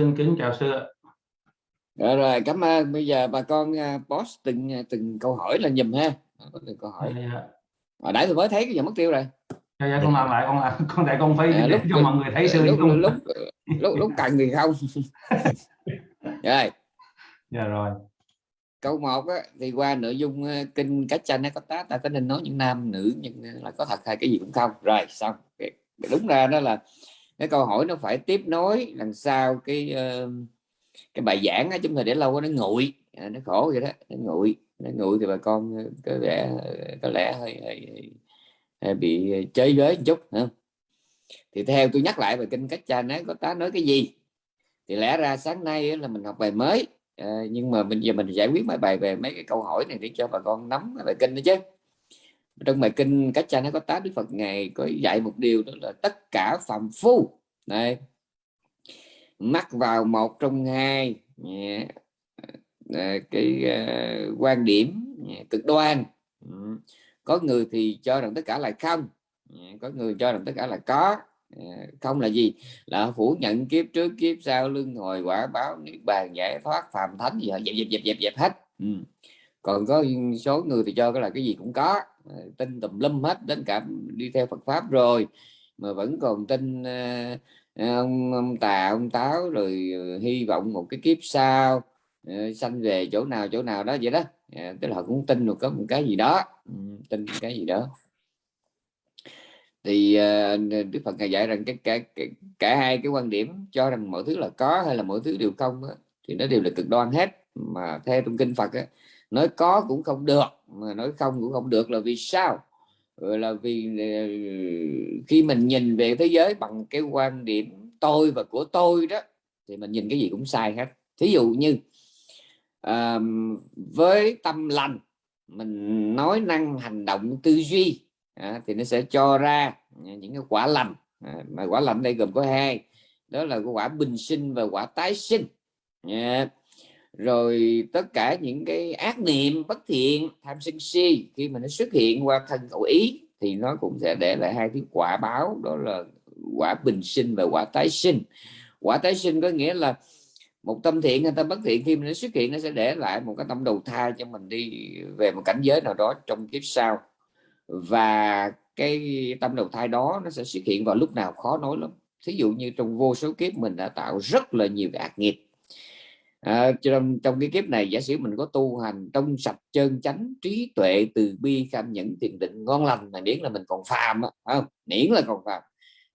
Xin kính chào sư ạ. Rồi, rồi cảm ơn bây giờ bà con uh, post từng à, từng câu hỏi là nhầm ha có từng câu hỏi Dạ, dạ. hồi nãy tôi mới thấy cái giờ mất tiêu rồi Dạ, dạ, con làm lại con làm con tại con phải À, để lúc- cho mọi người thấy sư lúc luôn. lúc lúc lúc cần thì không rồi Dạ rồi. câu một á, thì qua nội dung ờ, kinh cách nó có tá ta có nên nói những nam nữ nhưng là có thật hay cái gì cũng không rồi xong đúng ra đó là cái câu hỏi nó phải tiếp nối đằng sau cái ờ, cái bài giảng á, chúng ta để lâu quá nó nguội. À, nó khổ vậy đó nó nguội nó nguội thì bà con ờ, có vẻ ờ, có lẽ hơi, hơi, hơi, hơi bị chơi với một chút hả? thì theo tôi nhắc lại về kinh cách cha nói có tá nói cái gì? Thì lẽ ra sáng nay là mình học bài mới nhưng mà bây giờ mình giải quyết mấy bài về mấy cái câu hỏi này để cho bà con nắm về kinh đó chứ trong bài kinh cách cha nó có tá đức phật ngày có dạy một điều đó là tất cả phạm phu. Này mắc vào một trong hai yeah, cái à, quan điểm yeah, cực đoan. Ừ. có người thì cho rằng tất cả là không. Yeah, có người cho rằng tất cả là có. Không là gì? Là phủ nhận kiếp trước kiếp sau luân hồi quả báo niết bàn giải thoát phàm thánh gì họ dẹp dẹp dẹp dẹp dẹp hết. Ừ. còn có số người thì cho cái là cái gì cũng có tin tùm lum hết đến cả đi theo Phật pháp rồi. Mà vẫn còn tin ờ, ờ, ông, ông tà ông táo rồi ờ, hy vọng một cái kiếp sau sanh về chỗ nào chỗ nào đó vậy đó. À, tức là họ cũng tin được có một cái gì đó. Ừ, tin cái gì đó. Thì Đức Phật ngài dạy rằng cái cả, cả cả hai cái quan điểm cho rằng mọi thứ là có hay là mọi thứ đều không đó, thì nó đều là cực đoan hết. Mà theo trong kinh Phật đó, nói có cũng không được mà nói không cũng không được là vì sao? Là vì ờ, khi mình nhìn về thế giới bằng cái quan điểm tôi và của tôi đó thì mình nhìn cái gì cũng sai hết. Thí dụ như à, với tâm lành mình nói năng hành động tư duy à, thì nó sẽ cho ra những cái quả lành. À, mà quả lành đây gồm có hai đó là cái quả bình sinh và quả tái sinh. Yeah rồi tất cả những cái ác niệm bất thiện, tham sân si, khi mà nó xuất hiện qua thân khẩu ý thì nó cũng sẽ để lại hai cái quả báo, đó là quả bình sinh và quả tái sinh. Quả tái sinh có nghĩa là một tâm thiện hay tâm bất thiện khi mà nó xuất hiện nó sẽ để lại một cái tâm đầu thai cho mình đi về một cảnh giới nào đó trong kiếp sau. Và cái tâm đầu thai đó nó sẽ xuất hiện vào lúc nào khó nói lắm. Thí dụ như trong vô số kiếp mình đã tạo rất là nhiều ác nghiệp à, trong trong cái kiếp này giả sử mình có tu hành trong sạch chân chánh trí tuệ từ bi kham nhẫn thiền định ngon lành mà miễn là mình còn phàm á không? Miễn là còn phàm.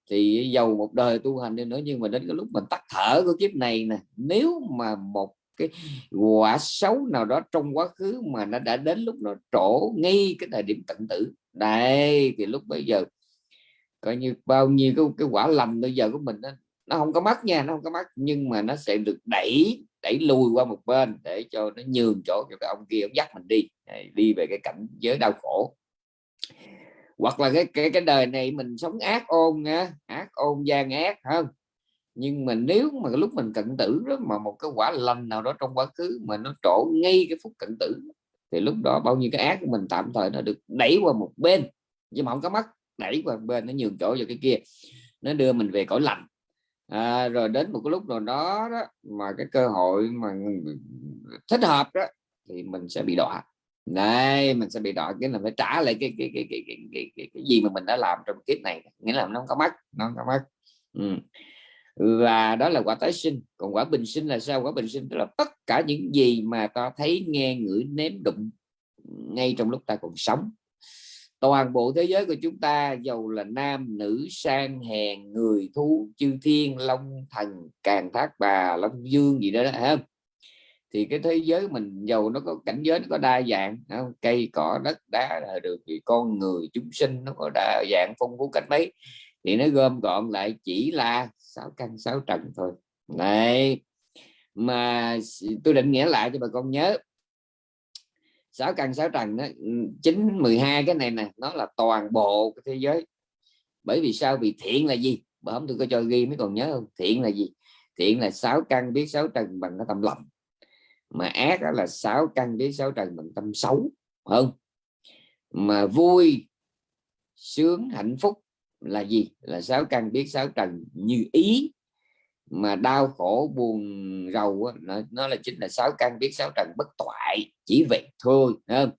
Thì giàu một đời tu hành đi nữa nhưng mà đến cái lúc mình tắt thở của kiếp này nè nếu mà một cái quả xấu nào đó trong quá khứ mà nó đã đến lúc nó trổ ngay cái thời điểm tận tử đây thì lúc bây giờ coi như bao nhiêu cái, cái quả lầm bây giờ của mình đó, nó không có mất nha nó không có mất nhưng mà nó sẽ được đẩy đẩy lùi qua một bên để cho nó nhường chỗ cho cái ông kia, ông dắt mình đi. Đi về cái cảnh giới đau khổ. Hoặc là cái cái cái đời này mình sống ác ôn nha ác ôn gian ác không? Nhưng mà nếu mà lúc mình cận tử đó, mà một cái quả lành nào đó trong quá khứ mà nó trổ ngay cái phút cận tử, thì lúc đó bao nhiêu cái ác của mình tạm thời nó được đẩy qua một bên. Nhưng mà không có mất đẩy qua một bên, nó nhường chỗ cho cái kia. Nó đưa mình về cõi lành à, rồi đến một cái lúc nào đó, đó mà cái cơ hội mà thích hợp đó thì mình sẽ bị đọa. Này mình sẽ bị đọa cái là phải trả lại cái cái cái cái cái, cái, cái, cái gì mà mình đã làm trong kiếp này. Nghĩa là nó không có mất nó không có mất ừ. và đó là quả tái sinh. Còn quả bình sinh là sao? Quả bình sinh tức là tất cả những gì mà ta thấy nghe ngửi nếm đụng ngay trong lúc ta còn sống toàn bộ thế giới của chúng ta dầu là nam nữ sang hèn người thú chư thiên long thần càng thác bà long dương gì đó, đó không? Thì cái thế giới mình dầu nó có cảnh giới nó có đa dạng không? cây cỏ đất đá là được thì con người chúng sinh nó có đa dạng phong phú cách mấy. Thì nó gom gọn lại chỉ là sáu căn sáu trần thôi. Này mà tôi định nghĩa lại cho bà con nhớ sáu căn, sáu trần đó ừ, chín, mười hai, cái này nè, nó là toàn bộ cái thế giới. Bởi vì sao? Vì thiện là gì? Bà không tôi có cho ghi mới còn nhớ không? Thiện là gì? Thiện là sáu căn biết sáu trần bằng cái tâm lòng. Mà ác đó là sáu căn biết sáu trần bằng tâm xấu không? Mà vui, sướng, hạnh phúc là gì? Là sáu căn biết sáu trần như ý mà đau khổ buồn rầu nó, nó là chính là sáu căn biết sáu trần bất toại chỉ vậy thôi không?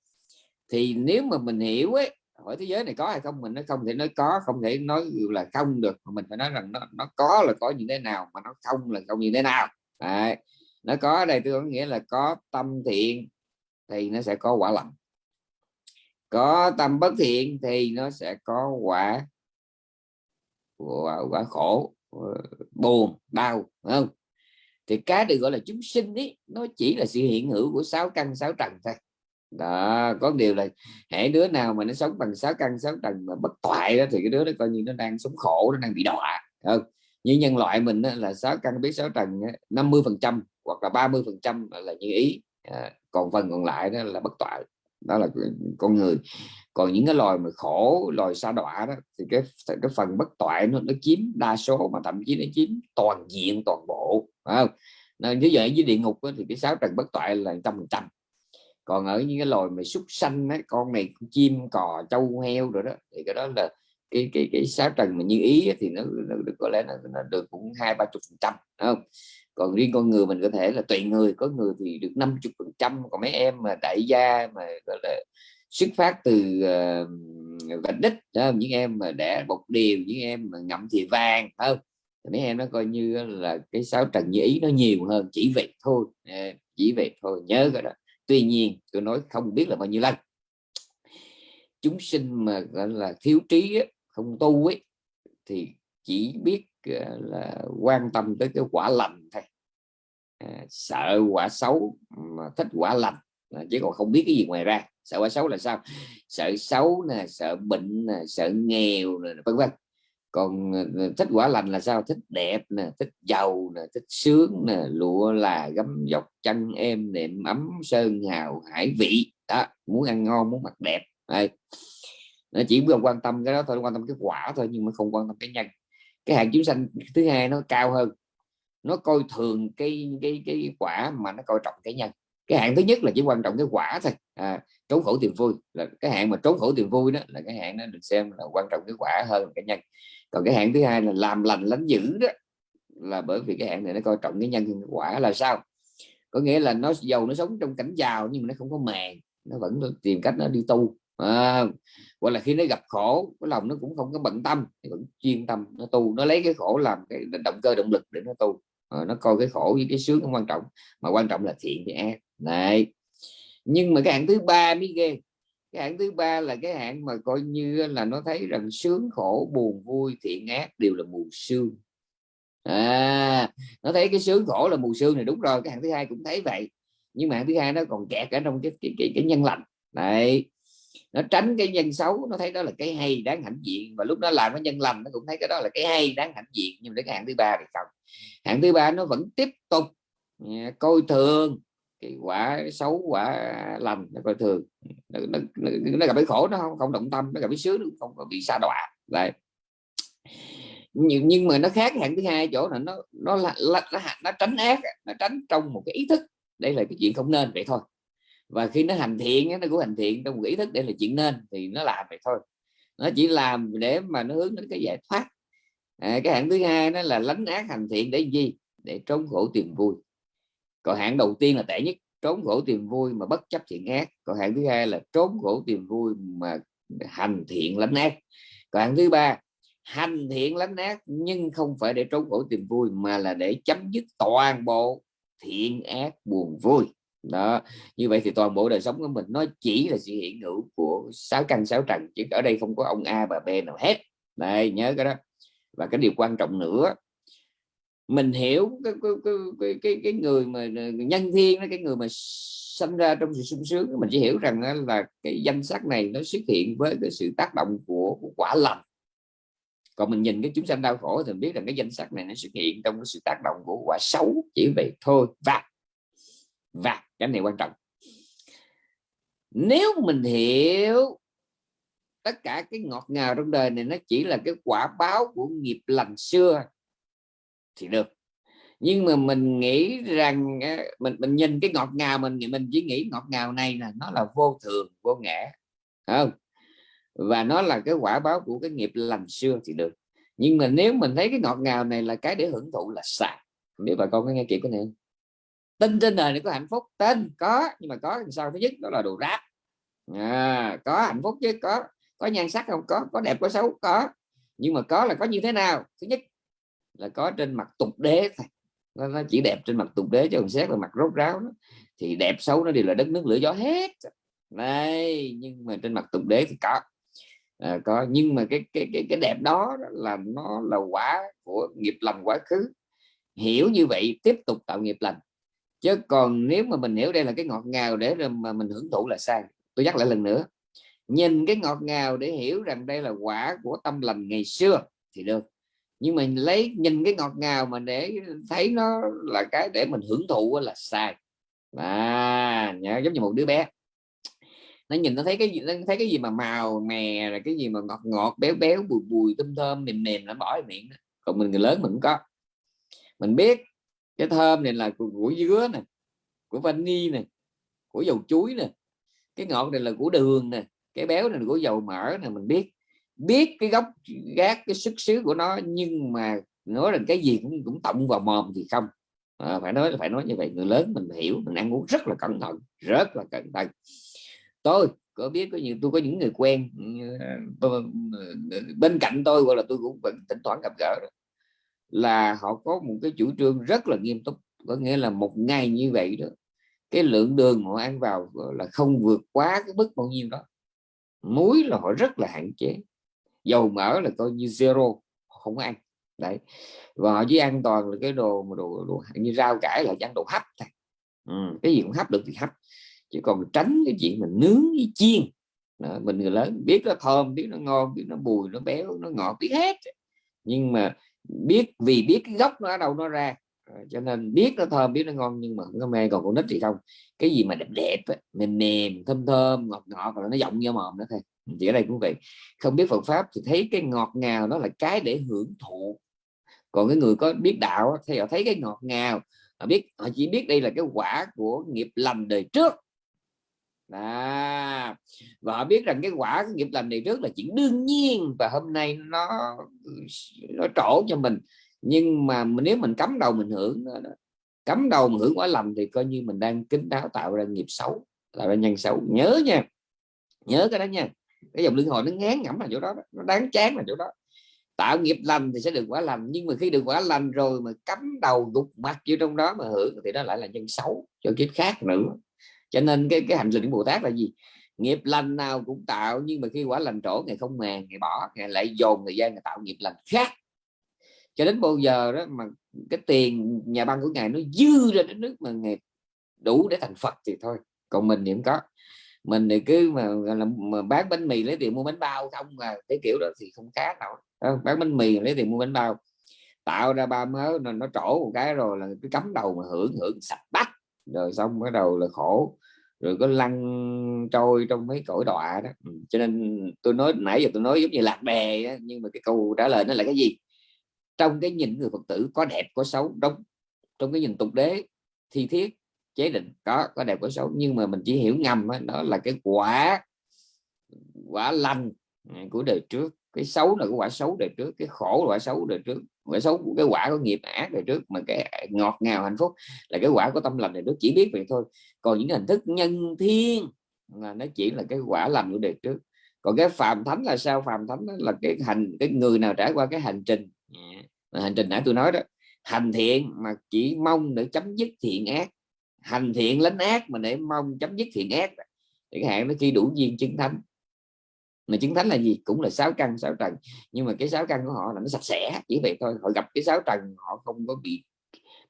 thì nếu mà mình hiểu ấy hỏi thế giới này có hay không mình nó không thể nói có không thể nói là không được mà mình phải nói rằng nó nó có là có như thế nào mà nó không là không như thế nào Đấy. nó có ở đây tôi có nghĩa là có tâm thiện thì nó sẽ có quả lành có tâm bất thiện thì nó sẽ có quả quả, quả khổ Ờ, buồn đau không? Thì cái được gọi là chúng sinh ấy nó chỉ là sự hiện hữu của sáu căn sáu trần thôi. Đó có điều là hãy đứa nào mà nó sống bằng sáu căn sáu trần mà bất toại đó thì cái đứa đó coi như nó đang sống khổ nó đang bị đọa không? Như nhân loại mình đó, là sáu căn biết sáu trần 50 phần trăm hoặc là 30 phần trăm là như ý. À, còn phần còn lại đó là bất toại đó là con người. Còn những cái loài mà khổ loài sa đọa đó thì cái cái phần bất toại nó, nó chiếm đa số mà thậm chí nó chiếm toàn diện toàn bộ phải không? Nên như vậy với địa ngục đó, thì cái sáu trần bất toại là trăm phần trăm. Còn ở những cái loài mà súc sanh ấy, con này chim cò trâu heo rồi đó thì cái đó là cái cái cái sáu trần mà như ý thì nó, nó được có lẽ nó, nó được cũng hai ba chục phần trăm không? Còn riêng con người mình có thể là tùy người có người thì được 50 phần trăm còn mấy em mà đại gia mà gọi là xuất phát từ uh, vạch đích đó, những em mà đẻ bột điều những em mà ngậm thì vàng không? Mấy em nó coi như là cái sáu trần như ý nó nhiều hơn chỉ vậy thôi à, chỉ vậy thôi nhớ cái đó. Tuy nhiên tôi nói không biết là bao nhiêu lần. Chúng sinh mà gọi là thiếu trí không tu ấy thì chỉ biết là quan tâm tới cái quả lành thôi. À, sợ quả xấu mà thích quả lành à, chứ còn không biết cái gì ngoài ra. Sợ quả xấu là sao? Sợ xấu nè sợ bệnh nè sợ nghèo nè vân vân. Còn à, à, thích quả lành là sao? Thích đẹp nè thích giàu nè thích sướng nè lụa là gấm dọc chân em nệm ấm sơn hào hải vị. Đó muốn ăn ngon muốn mặc đẹp. Đây. Nó chỉ quan tâm cái đó thôi quan tâm cái quả thôi nhưng mà không quan tâm cái nhân cái hạng chúng sanh thứ hai nó cao hơn. Nó coi thường cái cái cái quả mà nó coi trọng cái nhân. Cái hạng thứ nhất là chỉ quan trọng cái quả thôi. À, trốn khổ tiền vui. Là cái hạng mà trốn khổ tiền vui đó là cái hạng nó được xem là quan trọng cái quả hơn cái nhân. Còn cái hạng thứ hai là làm lành lánh dữ đó là bởi vì cái hạng này nó coi trọng cái nhân cái quả là sao? Có nghĩa là nó giàu nó sống trong cảnh giàu nhưng mà nó không có màng nó vẫn tìm cách nó đi tu. Ờ, à, hoặc là khi nó gặp khổ cái lòng nó cũng không có bận tâm nó vẫn chuyên tâm nó tu nó lấy cái khổ làm cái động cơ động lực để nó tu. À, nó coi cái khổ với cái sướng không quan trọng mà quan trọng là thiện thì ác. Này nhưng mà cái hạng thứ ba mới ghê. Cái hạng thứ ba là cái hạng mà coi như là nó thấy rằng sướng khổ buồn vui thiện ác đều là mù sương. À nó thấy cái sướng khổ là mù sương này đúng rồi cái hạng thứ hai cũng thấy vậy. Nhưng mà hạng thứ hai nó còn kẹt ở trong cái cái, cái, cái nhân lành. Này nó tránh cái nhân xấu nó thấy đó là cái hay đáng hãnh diện. Và lúc đó làm cái nhân lành nó cũng thấy cái đó là cái hay đáng hãnh diện. Nhưng đến hạng thứ ba thì không. Hạng thứ ba nó vẫn tiếp tục à, coi thường cái quả xấu quả lành nó coi thường. Nó, nó, nó, nó gặp cái khổ nó không không động tâm nó gặp cái sướng nó không có bị xa đọa. Vậy nhưng, nhưng mà nó khác hạng thứ hai chỗ là nó nó là, là nó, nó tránh ác nó tránh trong một cái ý thức. Đây là cái chuyện không nên vậy thôi và khi nó hành thiện nó cũng hành thiện trong một ý thức để là chuyện nên thì nó làm vậy thôi. Nó chỉ làm để mà nó hướng đến cái giải thoát. À, cái hạng thứ hai nó là lánh ác hành thiện để gì? Để trốn khổ tìm vui. Còn hạng đầu tiên là tệ nhất trốn khổ tìm vui mà bất chấp thiện ác. Còn hạng thứ hai là trốn khổ tìm vui mà hành thiện lánh ác. Còn hạng thứ ba hành thiện lánh ác nhưng không phải để trốn khổ tìm vui mà là để chấm dứt toàn bộ thiện ác buồn vui đó như vậy thì toàn bộ đời sống của mình nó chỉ là sự hiện hữu của sáu căn sáu trần chứ ở đây không có ông A và B nào hết. Đây nhớ cái đó. Và cái điều quan trọng nữa mình hiểu cái cái cái cái, cái người mà nhân thiên cái người mà sinh ra trong sự sung sướng mình chỉ hiểu rằng là cái danh sắc này nó xuất hiện với cái sự tác động của, của quả lành. Còn mình nhìn cái chúng sanh đau khổ thì mình biết rằng cái danh sắc này nó xuất hiện trong cái sự tác động của quả xấu chỉ vậy thôi. Và và cái này quan trọng. Nếu mình hiểu tất cả cái ngọt ngào trong đời này nó chỉ là cái quả báo của nghiệp lành xưa thì được. Nhưng mà mình nghĩ rằng ờ, mình mình nhìn cái ngọt ngào mình mình chỉ nghĩ ngọt ngào này là nó là vô thường, vô ngã không? Và nó là cái quả báo của cái nghiệp lành xưa thì được. Nhưng mà nếu mình thấy cái ngọt ngào này là cái để hưởng thụ là sai biết bà con có nghe kịp cái này không? Tin trên đời này có hạnh phúc tin có nhưng mà có sao thứ nhất đó là đồ rác. À, có hạnh phúc chứ có có nhan sắc không? Có có đẹp có xấu có. Nhưng mà có là có như thế nào? Thứ nhất là có trên mặt tục đế nó, nó chỉ đẹp trên mặt tục đế chứ còn xét là mặt rốt ráo đó. thì đẹp xấu nó đều là đất nước lửa gió hết. Đây nhưng mà trên mặt tục đế thì có. À, có nhưng mà cái cái cái cái đẹp đó là nó là quả của nghiệp lành quá khứ. Hiểu như vậy tiếp tục tạo nghiệp lành chứ còn nếu mà mình hiểu đây là cái ngọt ngào để mà mình hưởng thụ là sai. Tôi nhắc lại lần nữa. Nhìn cái ngọt ngào để hiểu rằng đây là quả của tâm lành ngày xưa thì được. Nhưng mình lấy, nhìn cái ngọt ngào mà để thấy nó là cái để mình hưởng thụ là sai. À nhớ, giống như một đứa bé. Nó nhìn, nó thấy cái gì, nó thấy cái gì mà màu mè là cái gì mà ngọt ngọt, béo béo, bùi bùi, thơm thơm, mềm mềm, nó bỏ miệng còn mình người lớn mình cũng có. Mình biết cái thơm này là của, của dứa này, của vani này, của dầu chuối nè. Cái ngọt này là của đường nè cái béo này là của dầu mỡ nè mình biết. Biết cái gốc gác cái xuất xứ của nó nhưng mà nói rằng cái gì cũng cũng tổng vào mồm thì không. À, phải nói phải nói như vậy người lớn mình hiểu mình ăn uống rất là cẩn thận rất là cẩn thận. Tôi có biết có nhiều tôi có những người quen ờ, bên cạnh tôi gọi là tôi cũng vẫn thỉnh thoảng gặp gỡ là họ có một cái chủ trương rất là nghiêm túc có nghĩa là một ngày như vậy đó cái lượng đường họ ăn vào là không vượt quá cái mức bao nhiêu đó. Muối là họ rất là hạn chế dầu mỡ là coi như zero không ăn đấy. Và họ chỉ ăn toàn là cái đồ mà đồ, đồ như rau cải là ăn đồ hấp thôi. Ừ, cái gì cũng hấp được thì hấp chứ còn tránh cái chuyện mình nướng với chiên đó, mình người lớn biết nó thơm biết nó ngon biết nó bùi nó béo nó ngọt biết hết. Nhưng mà biết, vì biết cái gốc nó ở đâu nó ra. Ờ, cho nên biết nó thơm, biết nó ngon, nhưng mà không có mê còn con nít thì không. Cái gì mà đẹp đẹp mềm mềm, thơm thơm, ngọt ngọt rồi nó giọng như mồm nữa thôi. Thì ở đây cũng vậy. Không biết Phật pháp thì thấy cái ngọt ngào đó là cái để hưởng thụ. Còn cái người có biết đạo thì họ thấy cái ngọt ngào. Họ biết, họ chỉ biết đây là cái quả của nghiệp lành đời trước à, và họ biết rằng cái quả cái nghiệp lành này trước là chuyện đương nhiên và hôm nay nó nó trổ cho mình. Nhưng mà nếu mình cấm đầu mình hưởng cấm đầu mình hưởng quả lầm thì coi như mình đang kính đáo tạo ra nghiệp xấu tạo ra nhân xấu. Nhớ nha nhớ cái đó nha. Cái dòng luân hồi nó ngán ngẩm là chỗ đó, nó đáng chán là chỗ đó. Tạo nghiệp lành thì sẽ được quả lành nhưng mà khi được quả lành rồi mà cắm đầu gục mặt vô trong đó mà hưởng thì đó lại là nhân xấu cho kiếp khác nữa cho nên cái cái hành trình của bồ tát là gì? Nghiệp lành nào cũng tạo nhưng mà khi quả lành trổ ngày không màng ngày bỏ ngày lại dồn thời gian ngày tạo nghiệp lành khác. Cho đến bao giờ đó mà cái tiền nhà băng của ngài nó dư ra đến nước mà ngày đủ để thành phật thì thôi còn mình thì không có. Mình thì cứ mà, là, mà bán bánh mì lấy tiền mua bánh bao không mà cái kiểu đó thì không khác nào. Ờ, bán bánh mì lấy tiền mua bánh bao tạo ra ba mớ nó, nó trổ một cái rồi là cái cắm đầu mà hưởng hưởng sạch bắt rồi xong bắt đầu là khổ rồi có lăn trôi trong mấy cõi đọa đó. Ừ, cho nên tôi nói nãy giờ tôi nói giống như lạc đề nhưng mà cái câu trả lời nó là cái gì? Trong cái nhìn người phật tử có đẹp có xấu đúng. Trong cái nhìn tục đế thi thiết chế định có có đẹp có xấu. Nhưng mà mình chỉ hiểu ngầm đó, đó là cái quả quả lành à, của đời trước. Cái xấu là cái quả xấu đời trước cái khổ là quả xấu đời trước cái xấu, cái quả của nghiệp ác rồi trước mà cái ngọt ngào, hạnh phúc là cái quả của tâm lành đời trước, chỉ biết vậy thôi. Còn những hình thức nhân thiên là nó chỉ là cái quả lành của đời trước. Còn cái phàm thánh là sao? Phàm thánh là cái hành, cái người nào trải qua cái hành trình à, hành trình nãy tôi nói đó, hành thiện mà chỉ mong để chấm dứt thiện ác. Hành thiện lánh ác mà để mong chấm dứt thiện ác chẳng hạn nó khi đủ duyên chứng thánh mà chứng thánh là gì? Cũng là sáu căn sáu trần. Nhưng mà cái sáu căn của họ là nó sạch sẽ chỉ vậy thôi. Họ gặp cái sáu trần họ không có bị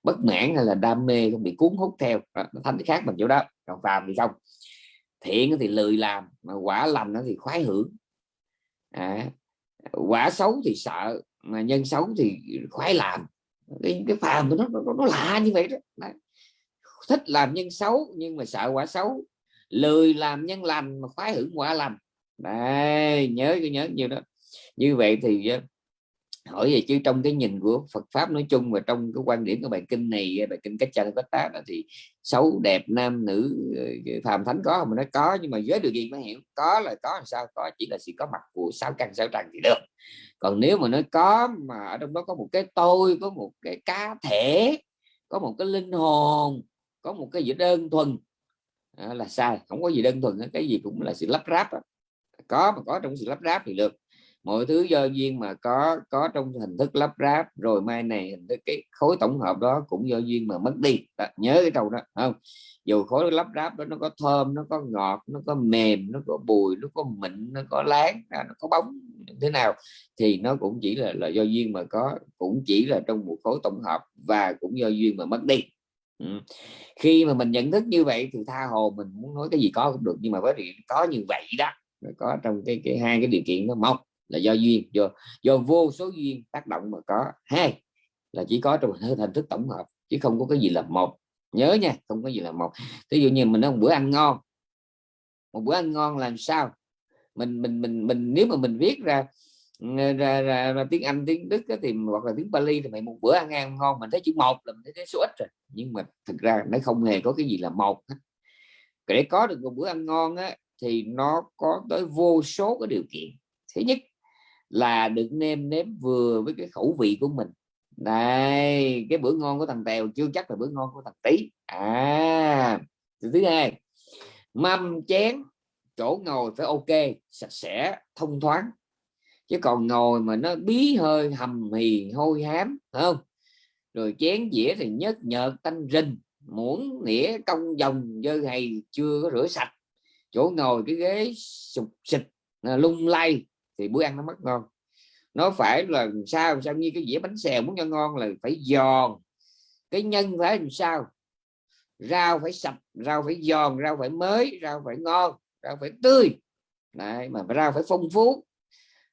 bất mãn hay là đam mê không bị cuốn hút theo. Nó thánh khác bằng chỗ đó. Còn phàm thì không. Thiện thì lười làm mà quả lành nó thì khoái hưởng. À, quả xấu thì sợ mà nhân xấu thì khoái làm. Cái, cái phàm nó, nó nó lạ như vậy đó. Đấy. thích làm nhân xấu nhưng mà sợ quả xấu. Lười làm nhân lành mà khoái hưởng quả lành. Đấy, nhớ cứ nhớ như đó. Như vậy thì ờ, hỏi về chứ trong cái nhìn của Phật pháp nói chung và trong cái quan điểm của bài kinh này ờ, bài kinh cách chân cách tá thì xấu đẹp nam nữ ờ, phàm thánh có mà nó có nhưng mà giới điều gì mới hiểu? Có là có làm sao? Có chỉ là sự có mặt của sáu căn sáu trần thì được. Còn nếu mà nó có mà ở trong đó có một cái tôi có một cái cá thể có một cái linh hồn có một cái gì đơn thuần à, là sai không có gì đơn thuần cái gì cũng là sự lắp ráp đó có mà có trong sự lắp ráp thì được. Mọi thứ do duyên mà có có trong hình thức lắp ráp rồi mai này hình thức cái khối tổng hợp đó cũng do duyên mà mất đi. Đó, nhớ cái câu đó không? Dù khối lắp ráp đó nó có thơm nó có ngọt nó có mềm nó có bùi nó có mịn nó có láng nó có bóng thế nào thì nó cũng chỉ là là do duyên mà có cũng chỉ là trong một khối tổng hợp và cũng do duyên mà mất đi. Ừ. khi mà mình nhận thức như vậy thì tha hồ mình muốn nói cái gì có cũng được nhưng mà với điều có như vậy đó có trong cái cái hai cái điều kiện nó một là do duyên do do vô số duyên tác động mà có. Hai là chỉ có trong hình thức tổng hợp chứ không có cái gì là một. Nhớ nha không có gì là một. Ví dụ như mình nói một bữa ăn ngon. Một bữa ăn ngon làm sao? Mình mình mình mình nếu mà mình viết ra ra, ra, ra, ra tiếng Anh tiếng Đức thì hoặc là tiếng Bali thì mày một bữa ăn ăn ngon mình thấy chữ một là mình thấy số ít rồi. Nhưng mà thực ra nó không hề có cái gì là một để có được một bữa ăn ngon á, thì nó có tới vô số cái điều kiện. Thứ nhất là được nêm nếm vừa với cái khẩu vị của mình. Này, cái bữa ngon của thằng tèo chưa chắc là bữa ngon của thằng tí à thứ hai mâm chén chỗ ngồi phải ok sạch sẽ thông thoáng. Chứ còn ngồi mà nó bí hơi hầm hì hôi hám không? Rồi chén dĩa thì nhớt nhợt tanh rình muỗng nĩa cong dòng dơ hay chưa có rửa sạch chỗ ngồi cái ghế sụp xịt à, lung lay thì bữa ăn nó mất ngon. Nó phải là sao sao như cái dĩa bánh xèo muốn cho ngon là phải giòn. Cái nhân phải làm sao? Rau phải sạch rau phải giòn rau phải mới rau phải ngon rau phải tươi. Đấy, mà rau phải phong phú.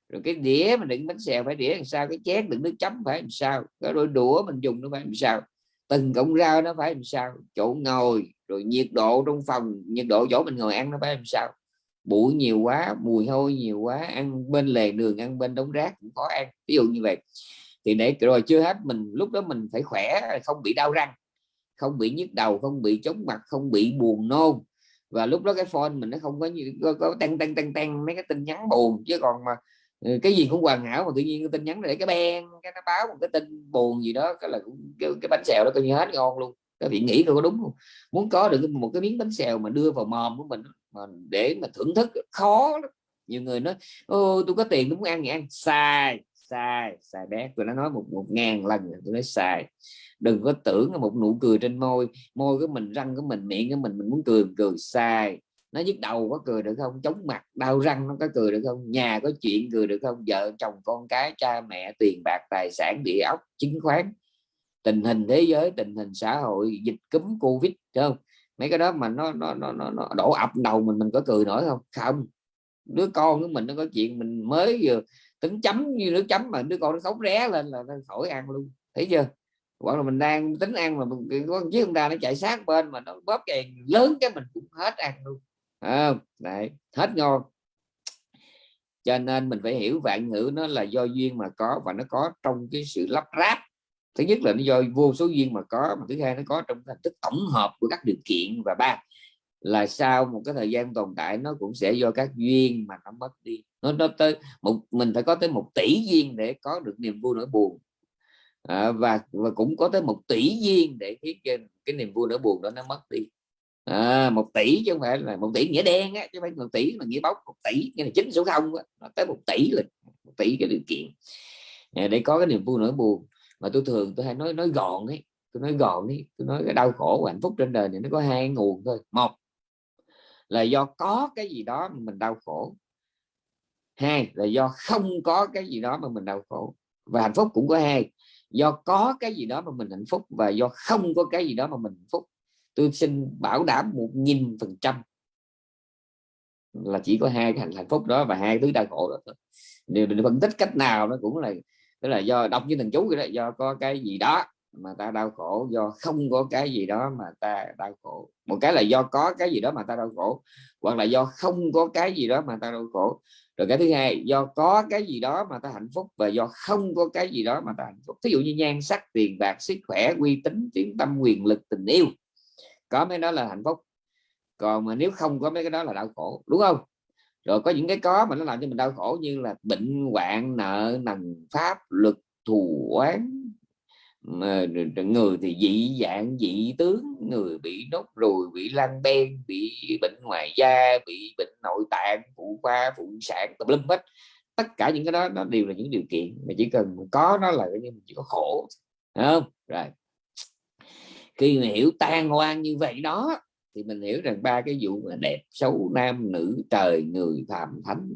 Rồi cái đĩa mà đựng bánh xèo phải đĩa làm sao cái chén đựng nước chấm phải làm sao cái đôi đũa mình dùng nó phải làm sao. Từng cọng rau nó phải làm sao? Chỗ ngồi rồi nhiệt độ trong phòng nhiệt độ chỗ mình ngồi ăn nó phải làm sao? Bụi nhiều quá mùi hôi nhiều quá ăn bên lề đường ăn bên đống rác cũng khó ăn. Ví dụ như vậy. Thì để rồi chưa hết mình lúc đó mình phải khỏe không bị đau răng không bị nhức đầu không bị chóng mặt không bị buồn nôn. Và lúc đó cái phone mình nó không có như có, có tăng tăng tăng tăng mấy cái tin nhắn buồn. Chứ còn mà ừ, cái gì cũng hoàn hảo mà tự nhiên cái tin nhắn để cái ben cái nó báo một cái tin buồn gì đó cái là cái, cái bánh xèo đó coi như hết ngon luôn các vị nghĩ có đúng không? Muốn có được một cái miếng bánh xèo mà đưa vào mồm của mình mà để mà thưởng thức, khó lắm. nhiều người nói, ô, tôi có tiền tôi muốn ăn thì ăn. Sai sai sai bé. Tôi đã nói một một ngàn lần tôi nói sai. Đừng có tưởng là một nụ cười trên môi môi của mình, răng của mình, miệng của mình mình muốn cười cười. Sai. Nó nhức đầu có cười được không? Chống mặt, đau răng nó có cười được không? Nhà có chuyện cười được không? Vợ, chồng, con cái, cha mẹ, tiền bạc, tài sản, địa ốc, chứng khoán tình hình thế giới tình hình xã hội dịch cúm covid không? Mấy cái đó mà nó nó nó nó, nó đổ ập đầu mình mình có cười nổi không? Không. Đứa con của mình nó có chuyện mình mới vừa tính chấm như nước chấm mà đứa con nó khóc ré lên là nó khỏi ăn luôn thấy chưa? Hoặc là mình đang tính ăn mà con chiếc ông ta nó chạy sát bên mà nó bóp kèn lớn cái mình cũng hết ăn luôn. À, đấy hết ngon. Cho nên mình phải hiểu vạn ngữ nó là do duyên mà có và nó có trong cái sự lắp ráp thứ nhất là nó do vô số duyên mà có mà thứ hai nó có trong hình thức tổng hợp của các điều kiện. Và ba là sau một cái thời gian tồn tại nó cũng sẽ do các duyên mà nó mất đi. Nó nó tới một mình phải có tới một tỷ duyên để có được niềm vui nỗi buồn. À, và và cũng có tới một tỷ duyên để khiến cái, cái niềm vui nỗi buồn đó nó mất đi. À, một tỷ chứ không phải là một tỷ nghĩa đen á chứ không phải một tỷ là nghĩa bóng một tỷ nghĩa là chính số không á. Nó tới một tỷ là một tỷ cái điều kiện à, để có cái niềm vui nỗi buồn mà tôi thường tôi hay nói nói gọn ấy tôi nói gọn ấy tôi nói cái đau khổ và hạnh phúc trên đời này nó có hai nguồn thôi. Một là do có cái gì đó mà mình đau khổ. Hai là do không có cái gì đó mà mình đau khổ. Và hạnh phúc cũng có hai, do có cái gì đó mà mình hạnh phúc và do không có cái gì đó mà mình hạnh phúc. Tôi xin bảo đảm một nghìn phần trăm là chỉ có hai cái hạnh phúc đó và hai thứ đau khổ đó thôi. Điều mình phân tích cách nào nó cũng là tức là do đọc như thần chú vậy đó, do có cái gì đó mà ta đau khổ, do không có cái gì đó mà ta đau khổ. Một cái là do có cái gì đó mà ta đau khổ, hoặc là do không có cái gì đó mà ta đau khổ. Rồi cái thứ hai, do có cái gì đó mà ta hạnh phúc và do không có cái gì đó mà ta hạnh phúc. Ví dụ như nhan sắc, tiền bạc, sức khỏe, uy tín tiếng tâm, quyền lực, tình yêu. Có mấy đó là hạnh phúc. Còn mà nếu không có mấy cái đó là đau khổ, đúng không? Rồi có những cái có mà nó làm cho mình đau khổ như là bệnh hoạn, nợ, nần pháp, luật, thù oán. Người thì dị dạng, dị tướng, người bị nốt ruồi, bị lan đen bị bệnh ngoài da, bị bệnh nội tạng, phụ khoa, phụ sản, tùm lum hết. Tất cả những cái đó, nó đều là những điều kiện mà chỉ cần có nó là cái chỉ có khổ không? Rồi. Khi mà hiểu tan hoang như vậy đó thì mình hiểu rằng ba cái vụ mà đẹp, xấu, nam, nữ, trời, người, phàm, thánh.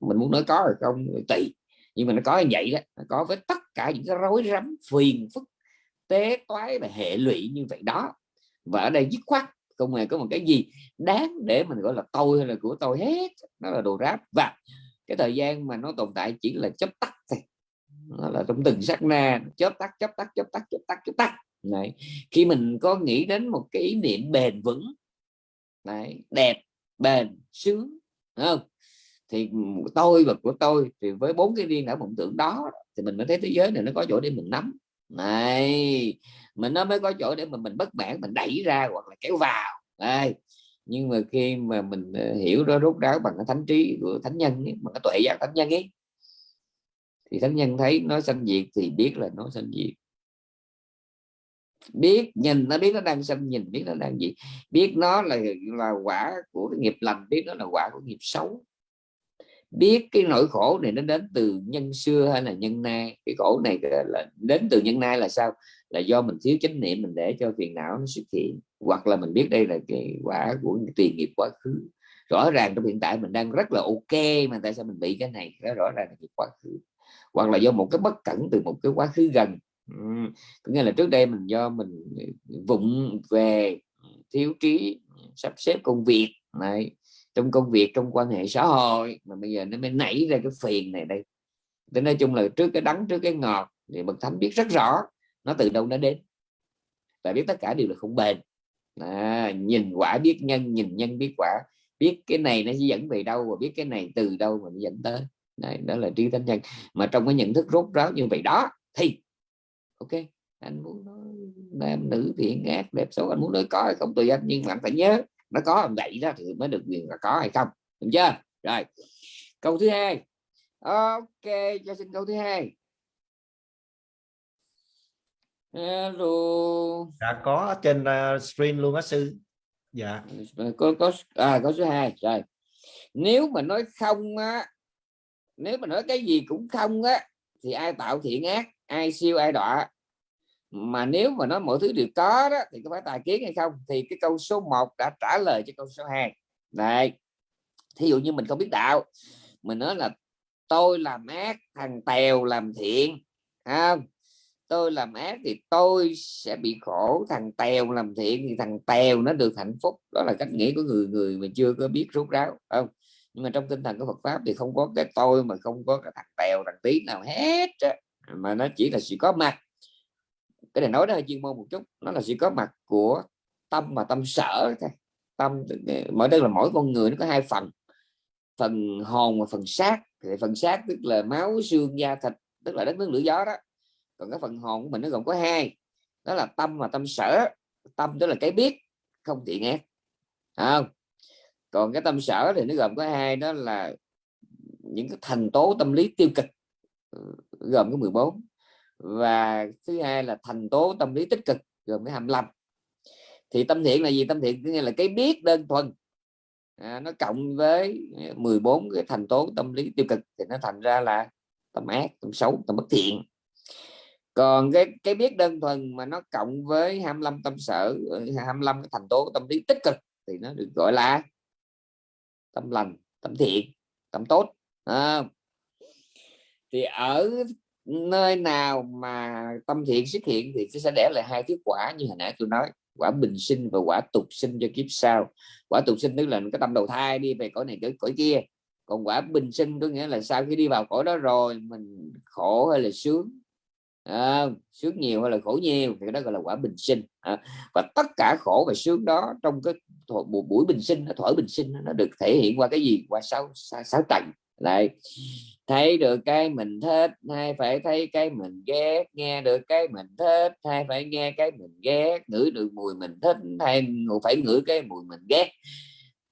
Mình muốn nói có hay không tùy. Nhưng mà nó có như vậy đó, nó có với tất cả những cái rối rắm, phiền phức, tế toái và hệ lụy như vậy đó. Và ở đây dứt khoát, không hề có một cái gì đáng để mình gọi là tôi hay là của tôi hết. Nó là đồ ráp. Và cái thời gian mà nó tồn tại chỉ là chớp tắt thôi. Nó là trong từng sát na, chớp tắt chớp tắt chớp tắt chớp tắt chớp tắt này khi mình có nghĩ đến một cái ý niệm bền vững Đấy, đẹp bền sướng không? Thì tôi và của tôi thì với bốn cái riêng não mộng tưởng đó thì mình mới thấy thế giới này nó có chỗ để mình nắm. Này mình nó mới có chỗ để mà mình bất mãn mình đẩy ra hoặc là kéo vào. Đây. Nhưng mà khi mà mình ờ, hiểu đó rốt ráo bằng cái thánh trí của thánh nhân ấy, bằng cái tuệ giác thánh nhân ấy thì thánh nhân thấy nó sanh diệt thì biết là nó sanh diệt biết, nhìn nó, biết nó đang sanh nhìn biết nó đang gì. Biết nó là là quả của cái nghiệp lành, biết nó là quả của nghiệp xấu. Biết cái nỗi khổ này nó đến từ nhân xưa hay là nhân nay. Cái khổ này là đến từ nhân nay là sao? Là do mình thiếu chánh niệm, mình để cho phiền não nó xuất hiện. Hoặc là mình biết đây là cái quả của tiền nghiệp quá khứ. Rõ ràng trong hiện tại mình đang rất là ok, mà tại sao mình bị cái này? Đó rõ ràng là nghiệp quá khứ. Hoặc là do một cái bất cẩn từ một cái quá khứ gần ừ. có nghĩa là trước đây mình do mình ờ, vụng về thiếu trí sắp xếp công việc này trong công việc trong quan hệ xã hội mà bây giờ nó mới nảy ra cái phiền này đây. Thế nói chung là trước cái đắng trước cái ngọt thì bậc thánh biết rất rõ nó từ đâu nó đến và biết tất cả đều là không bền. À, nhìn quả biết nhân nhìn nhân biết quả biết cái này nó dẫn về đâu và biết cái này từ đâu mà nó dẫn tới. Này đó là trí thánh nhân. Mà trong cái nhận thức rốt ráo như vậy đó thì ok anh muốn nói nam nữ thiện ác đẹp xấu anh muốn nói có hay không tùy anh nhưng mà anh phải nhớ nó có vậy đó thì mới được quyền là có hay không đúng chưa? Rồi câu thứ hai. Ok cho xin câu thứ hai. Hello. Dạ có trên uh, screen luôn á sư. Dạ. Có có à có số 2 rồi. Nếu mà nói không á nếu mà nói cái gì cũng không á thì ai tạo thiện ác ai siêu, ai đọa. Mà nếu mà nói mọi thứ đều có đó, thì có phải tài kiến hay không? Thì cái câu số 1 đã trả lời cho câu số 2 này thí dụ như mình không biết đạo, mình nói là, tôi làm ác, thằng tèo làm thiện. Không. Tôi làm ác thì tôi sẽ bị khổ, thằng tèo làm thiện thì thằng tèo nó được hạnh phúc. Đó là cách nghĩ của người người mình chưa có biết rút ráo, không? Nhưng mà trong tinh thần của Phật pháp thì không có cái tôi mà không có cái thằng tèo, thằng tí nào hết mà nó chỉ là sự có mặt. Cái này nói đó, chuyên môn một chút. Nó là sự có mặt của tâm và tâm sở tâm, mỗi đây là mỗi con người nó có hai phần. Phần hồn và phần xác. Thì phần xác tức là máu, xương, da, thịt, tức là đất nước, lửa gió đó. Còn cái phần hồn của mình nó gồm có hai. Đó là tâm và tâm sở. Tâm tức là cái biết, không thiện ác không? Còn cái tâm sở thì nó gồm có hai. Đó là những cái thành tố tâm lý tiêu cực gồm có 14 và thứ hai là thành tố tâm lý tích cực gồm cái 25 thì tâm thiện là gì? Tâm thiện nghĩa là cái biết đơn thuần. À, nó cộng với 14 cái thành tố tâm lý tiêu cực thì nó thành ra là tâm ác tâm xấu tâm bất thiện. Còn cái cái biết đơn thuần mà nó cộng với 25 tâm sở 25 cái thành tố tâm lý tích cực thì nó được gọi là tâm lành tâm thiện tâm tốt. À, thì ở nơi nào mà tâm thiện xuất hiện thì sẽ để lại hai kết quả như hồi nãy tôi nói. Quả bình sinh và quả tục sinh cho kiếp sau. Quả tục sinh tức là cái tâm đầu thai đi về cõi này cõi, cõi kia. Còn quả bình sinh có nghĩa là sau khi đi vào cõi đó rồi mình khổ hay là sướng? À, sướng nhiều hay là khổ nhiều? Thì đó gọi là quả bình sinh. À, và tất cả khổ và sướng đó trong cái buổi bình sinh thổi bình sinh nó được thể hiện qua cái gì? Qua sáu sáu trần lại thấy được cái mình thích hay phải thấy cái mình ghét. Nghe được cái mình thích hay phải nghe cái mình ghét. Ngửi được mùi mình thích hay phải ngửi cái mùi mình ghét.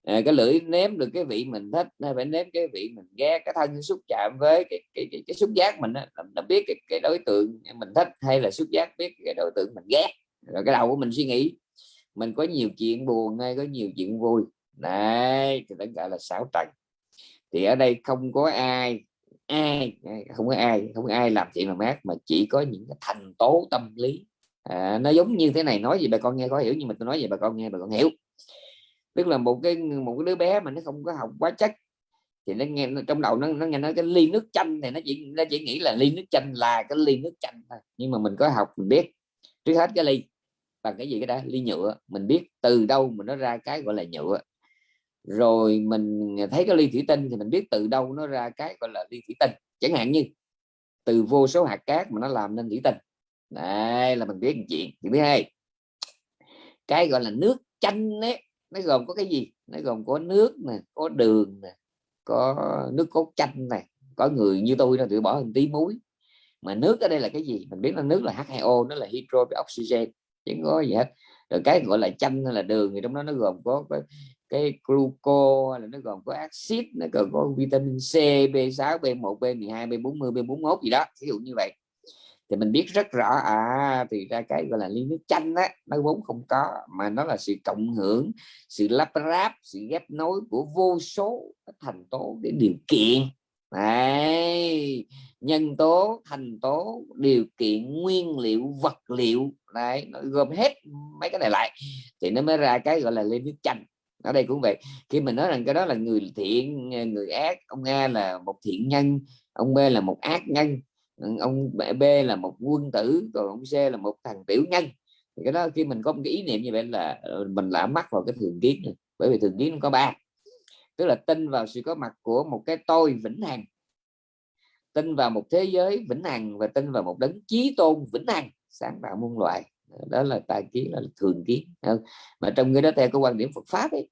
À, cái lưỡi nếm được cái vị mình thích hay phải nếm cái vị mình ghét. Cái thân xúc chạm với cái cái, cái, cái xúc giác mình á, nó biết cái, cái đối tượng mình thích hay là xúc giác biết cái đối tượng mình ghét. Rồi cái đầu của mình suy nghĩ mình có nhiều chuyện buồn hay có nhiều chuyện vui. Này thì tất cả là sáu trần thì ở đây không có ai ai không có ai không có ai làm chuyện làm mát mà chỉ có những cái thành tố tâm lý. À, nó giống như thế này nói gì bà con nghe có hiểu nhưng mà tôi nói gì bà con nghe bà con hiểu. Tức là một cái một cái đứa bé mà nó không có học quá chắc thì nó nghe trong đầu nó nó nghe nói cái ly nước chanh thì nó chỉ nó chỉ nghĩ là ly nước chanh là cái ly nước chanh thôi. Nhưng mà mình có học mình biết. Trước hết cái ly bằng cái gì cái đó ly nhựa. Mình biết từ đâu mà nó ra cái gọi là nhựa rồi mình thấy cái ly thủy tinh thì mình biết từ đâu nó ra cái gọi là ly thủy tinh. Chẳng hạn như, từ vô số hạt cát mà nó làm nên thủy tinh. Đây là mình biết một chuyện. Thứ hai, cái gọi là nước chanh ấy, nó gồm có cái gì? Nó gồm có nước nè, có đường nè, có nước cốt chanh này có người như tôi nó tự bỏ một tí muối. Mà nước ở đây là cái gì? Mình biết là nước là H2O nó là hydro với oxygen chẳng có gì hết. Rồi cái gọi là chanh hay là đường thì trong đó nó gồm có có cái gluco là nó gồm có axit nó gồm có vitamin C B6 B1 B12 B40 B41 gì đó ví dụ như vậy. Thì mình biết rất rõ à thì ra cái gọi là ly nước chanh á nó vốn không có mà nó là sự cộng hưởng sự lắp ráp sự ghép nối của vô số thành tố để điều kiện. Đấy, nhân tố thành tố điều kiện nguyên liệu vật liệu đấy nó gồm hết mấy cái này lại. Thì nó mới ra cái gọi là ly nước chanh ở đây cũng vậy. Khi mình nói rằng cái đó là người thiện ờ, người ác, ông A là một thiện nhân, ông B là một ác nhân ờ, ông B là một quân tử còn ông C là một thằng tiểu nhân. Thì cái đó khi mình có một cái ý niệm như vậy là ờ, mình lãm mắc vào cái thường kiến này. bởi vì thường kiến nó có ba. Tức là tin vào sự có mặt của một cái tôi vĩnh hằng, tin vào một thế giới vĩnh hằng và tin vào một đấng chí tôn vĩnh hằng, sáng tạo muôn loại đó là tài kiến là thường kiến mà trong cái đó theo cái quan điểm Phật pháp ấy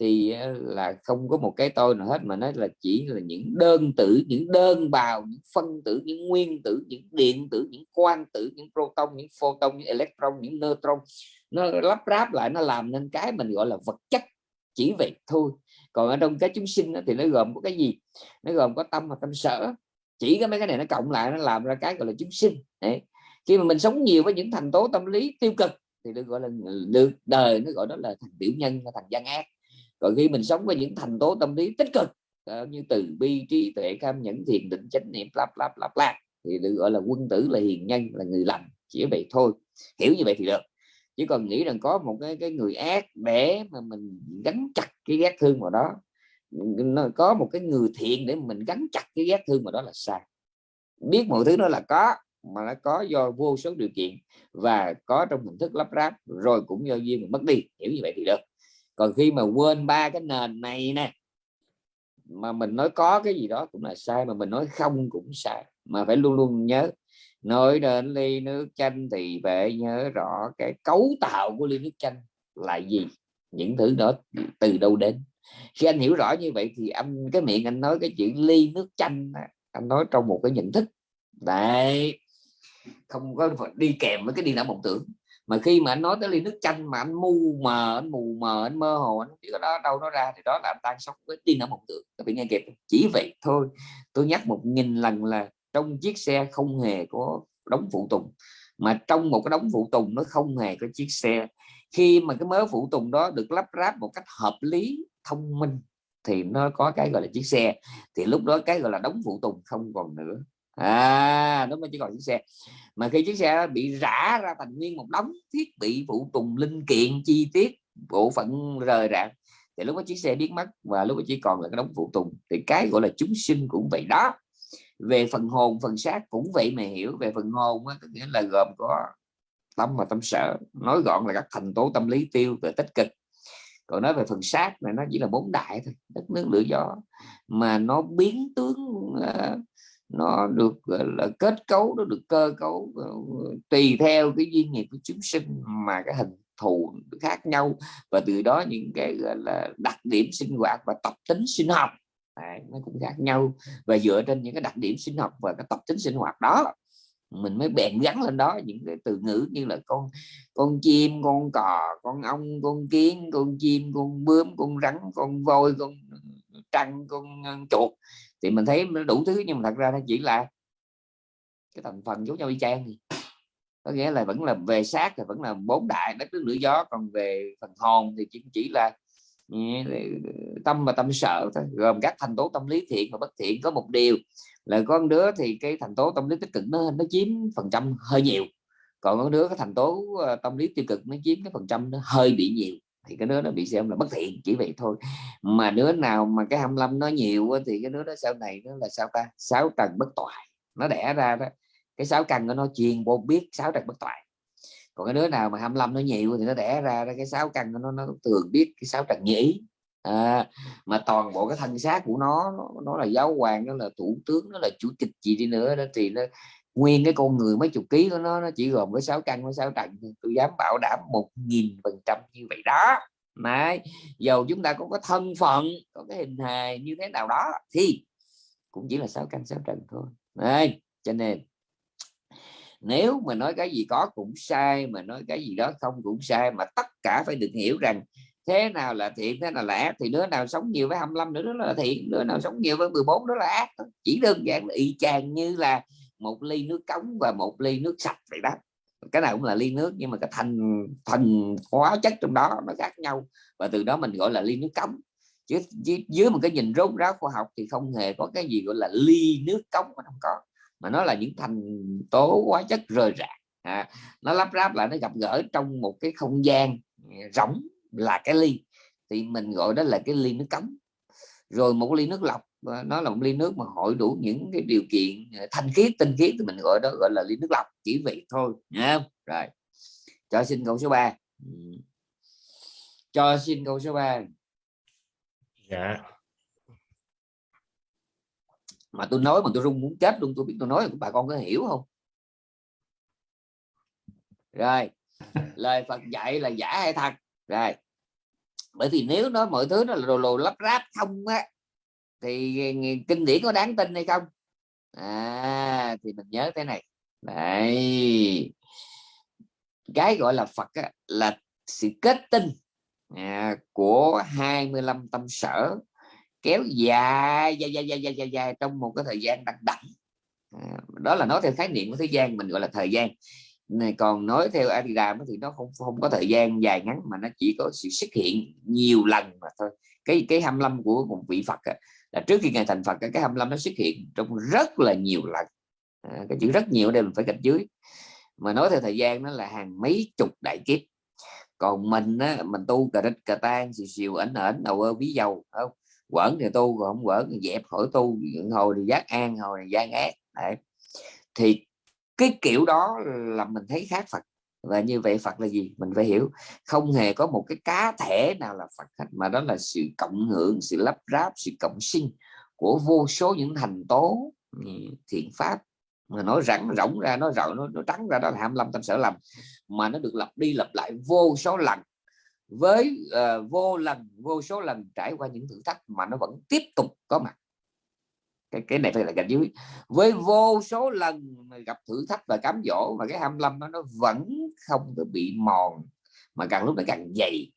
thì là không có một cái tôi nào hết, mà nó là chỉ là những đơn tử, những đơn bào, những phân tử, những nguyên tử, những điện tử, những quang tử, những proton, những photon, những electron, những neutron. Nó lắp ráp lại, nó làm nên cái mình gọi là vật chất, chỉ vậy thôi. Còn ở trong cái chúng sinh thì nó gồm có cái gì? Nó gồm có tâm và tâm sở. Chỉ cái mấy cái này nó cộng lại, nó làm ra cái gọi là chúng sinh. Đấy. khi mà mình sống nhiều với những thành tố tâm lý tiêu cực, thì được gọi là, được đời nó gọi đó là thành tiểu nhân, thành gian ác còn khi mình sống với những thành tố tâm lý tích cực ờ, như từ bi, trí tuệ cam nhẫn, thiền định, chánh niệm, lắp lắp lắp lắp, thì được gọi là quân tử, là hiền nhân, là người lành, chỉ vậy thôi. Hiểu như vậy thì được. Chứ còn nghĩ rằng có một cái cái người ác để mà mình gắn chặt cái ghét thương vào đó. Nó có một cái người thiện để mình gắn chặt cái ghét thương vào đó là sai. Biết mọi thứ đó là có, mà nó có do vô số điều kiện và có trong hình thức lắp ráp, rồi cũng do duyên mà mất đi. Hiểu như vậy thì được còn khi mà quên ba cái nền này nè, mà mình nói có cái gì đó cũng là sai, mà mình nói không cũng sai, mà phải luôn luôn nhớ. Nói đến ly nước chanh thì phải nhớ rõ cái cấu tạo của ly nước chanh là gì, những thứ đó từ đâu đến. Khi anh hiểu rõ như vậy thì anh, cái miệng anh nói cái chuyện ly nước chanh anh nói trong một cái nhận thức. Đấy, không có đi kèm với cái đi não mộng tưởng mà khi mà anh nói tới ly nước chanh mà anh mù mờ, anh mù mờ, anh mơ hồ, anh chỉ có đó đâu nó ra, thì đó là anh đang sống với tin ở mộng tưởng các vị nghe kịp, chỉ vậy thôi. Tôi nhắc một nghìn lần là trong chiếc xe không hề có đóng phụ tùng. Mà trong một cái đống phụ tùng nó không hề có chiếc xe. Khi mà cái mớ phụ tùng đó được lắp ráp một cách hợp lý, thông minh, thì nó có cái gọi là chiếc xe. Thì lúc đó cái gọi là đóng phụ tùng không còn nữa à nó mới chỉ còn chiếc xe. Mà khi chiếc xe bị rã ra thành nguyên một đống thiết bị phụ tùng linh kiện chi tiết bộ phận rời rạc thì lúc đó chiếc xe biến mất và lúc đó chỉ còn là cái đống phụ tùng. Thì cái gọi là chúng sinh cũng vậy đó. Về phần hồn phần xác cũng vậy mà hiểu. Về phần hồn á, nghĩa là gồm có tâm và tâm sở. Nói gọn là các thành tố tâm lý tiêu về tích cực. Còn nói về phần xác này nó chỉ là bốn đại thôi đất nước lửa gió. Mà nó biến tướng uh, nó được là kết cấu nó được cơ cấu ờ, tùy theo cái duyên nghiệp của chúng sinh mà cái hình thù khác nhau. Và từ đó những cái gọi là đặc điểm sinh hoạt và tập tính sinh học Đấy, nó cũng khác nhau. Và dựa trên những cái đặc điểm sinh học và cái tập tính sinh hoạt đó mình mới bèn gắn lên đó những cái từ ngữ như là con con chim con cò con ong con kiến con chim con bướm con rắn con voi con ừ, trăng con ờ, chuột thì mình thấy nó đủ thứ, nhưng mà thật ra nó chỉ là cái thành phần giống nhau y chang thì có nghĩa là vẫn là về xác thì vẫn là bốn đại, đất, nước, lửa, gió, còn về phần hồn thì chỉ chỉ là ừ, tâm và tâm sợ thôi. Gồm các thành tố tâm lý thiện và bất thiện. Có một điều là con đứa thì cái thành tố tâm lý tích cực nó nó chiếm phần trăm hơi nhiều. Còn con đứa, cái thành tố ờ, tâm lý tiêu cực nó chiếm cái phần trăm nó hơi bị nhiều thì cái đứa nó bị xem là bất thiện chỉ vậy thôi. Mà đứa nào mà cái 25 nó nhiều thì cái đứa đó sau này nó là sao ta? Sáu trần bất toại. Nó đẻ ra đó. Cái sáu căn của nó truyền vô biết sáu trần bất toại. Còn cái đứa nào mà 25 nó nhiều thì nó đẻ ra cái sáu căn của nó nó thường biết cái sáu trần nhĩ. À, mà toàn bộ cái thân xác của nó, nó nó là giáo hoàng nó là thủ tướng nó là chủ tịch gì đi nữa đó thì nó nguyên cái con người mấy chục ký của nó nó chỉ gồm có sáu căn với sáu trần tôi dám bảo đảm một nghìn phần trăm như vậy đó. Này, dầu chúng ta cũng có thân phận có cái hình hài như thế nào đó thì cũng chỉ là sáu căn sáu trần thôi. Này, cho nên nếu mà nói cái gì có cũng sai mà nói cái gì đó không cũng sai mà tất cả phải được hiểu rằng thế nào là thiện thế nào là ác thì đứa nào sống nhiều với 25 nữa đó là thiện đứa nào sống nhiều với 14 đó là ác chỉ đơn giản là y chang như là một ly nước cống và một ly nước sạch vậy đó. Cái nào cũng là ly nước nhưng mà cái thành thành hóa chất trong đó nó khác nhau. Và từ đó mình gọi là ly nước cống. Chứ dưới một cái nhìn rốt ráo khoa học thì không hề có cái gì gọi là ly nước cống mà không có. Mà nó là những thành tố hóa chất rời rạc. À, nó lắp ráp lại nó gặp gỡ trong một cái không gian rỗng là cái ly. Thì mình gọi đó là cái ly nước cống. Rồi một ly nước lọc nó là một ly nước mà hội đủ những cái điều kiện ờ, thanh khiết tinh khiết thì mình gọi đó gọi là ly nước lọc chỉ vậy thôi nha rồi cho xin câu số 3 cho xin câu số 3 dạ. Mà tôi nói mà tôi run muốn chết luôn tôi biết tôi nói bà con có hiểu không? Rồi lời Phật dạy là giả hay thật? Rồi bởi vì nếu nói mọi thứ nó là đồ lồ lắp ráp không á thì kinh điển có đáng tin hay không? À, thì mình nhớ thế này. Đấy. Cái gọi là Phật á, là sự kết tinh à, của 25 tâm sở kéo dài dài dài dài dài, dài, dài trong một cái thời gian đặc đẳng. à, đó là nói theo khái niệm của thế gian mình gọi là thời gian. Này còn nói theo Adidas thì nó không không có thời gian dài ngắn mà nó chỉ có sự xuất hiện nhiều lần mà thôi. Cái cái 25 của một vị Phật là trước khi ngài thành Phật cái 25 nó xuất hiện trong rất là nhiều lần. À, cái chữ rất nhiều đây mình phải gạch dưới. Mà nói theo thời gian nó là hàng mấy chục đại kiếp. Còn mình á, mình tu cà rích cà tan xìu xìu ảnh ảnh đầu ơ ví dầu không? Quẩn thì tu còn không quẩn thì dẹp khỏi tu. Hồi thì giác an hồi thì gian ác. Đấy. thì cái kiểu đó là mình thấy khác Phật và như vậy Phật là gì? Mình phải hiểu. Không hề có một cái cá thể nào là Phật hết mà đó là sự cộng hưởng sự lắp ráp sự cộng sinh của vô số những thành tố ừ, thiện pháp. Mà nói rắn rỗng ra nó rộng nó, nó trắng ra đó là 25 tâm sở lầm. Mà nó được lặp đi lặp lại vô số lần với uh, vô lần vô số lần trải qua những thử thách mà nó vẫn tiếp tục có mặt cái cái này phải là gạch dưới. Với vô số lần gặp thử thách và cám dỗ mà cái 25 nó nó vẫn không có bị mòn mà càng lúc nó càng dày.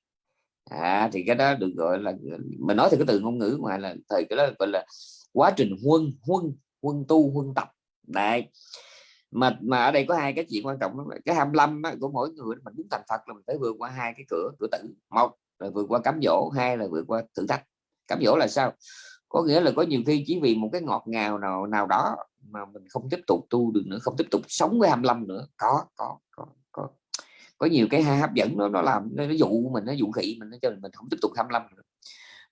À, thì cái đó được gọi là mình nói thì cái từ ngôn ngữ ngoài là thời cái đó gọi là quá trình huân huân huân tu huân tập. Đây mà mà ở đây có hai cái chuyện quan trọng cái 25 á, của mỗi người mình muốn thành Phật là mình phải vượt qua hai cái cửa cửa tử. Một là vượt qua cám dỗ hai là vượt qua thử thách. Cám dỗ là sao? Có nghĩa là có nhiều khi chỉ vì một cái ngọt ngào nào nào đó mà mình không tiếp tục tu được nữa không tiếp tục sống với 25 nữa. Có có có có. Có nhiều cái hấp dẫn nó nó làm nó, nó dụ mình nó dụ khỉ mình nó cho mình không tiếp tục 25 nữa.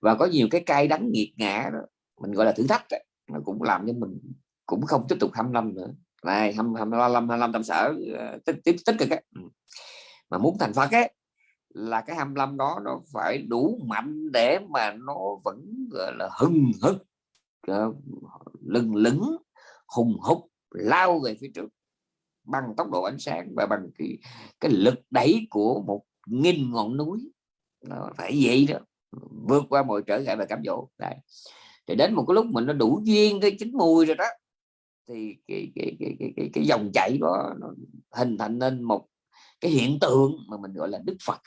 Và có nhiều cái cay đắng nghiệt ngã đó mình gọi là thử thách đó, nó cũng làm cho mình cũng không tiếp tục 25 nữa. Này 25 25 tâm sở tích tích tích cực ấy. mà muốn thành Phật ấy là cái 25 đó nó phải đủ mạnh để mà nó vẫn gọi là hừng hực ờ, lừng lững hùng hục lao về phía trước bằng tốc độ ánh sáng và bằng cái, cái lực đẩy của một nghìn ngọn núi. Nó phải vậy đó vượt qua mọi trở ngại và cám dỗ. Đấy. thì đến một cái lúc mình nó đủ duyên tới chín mùi rồi đó thì cái cái cái cái cái, cái dòng chảy đó nó hình thành nên một cái hiện tượng mà mình gọi là Đức Phật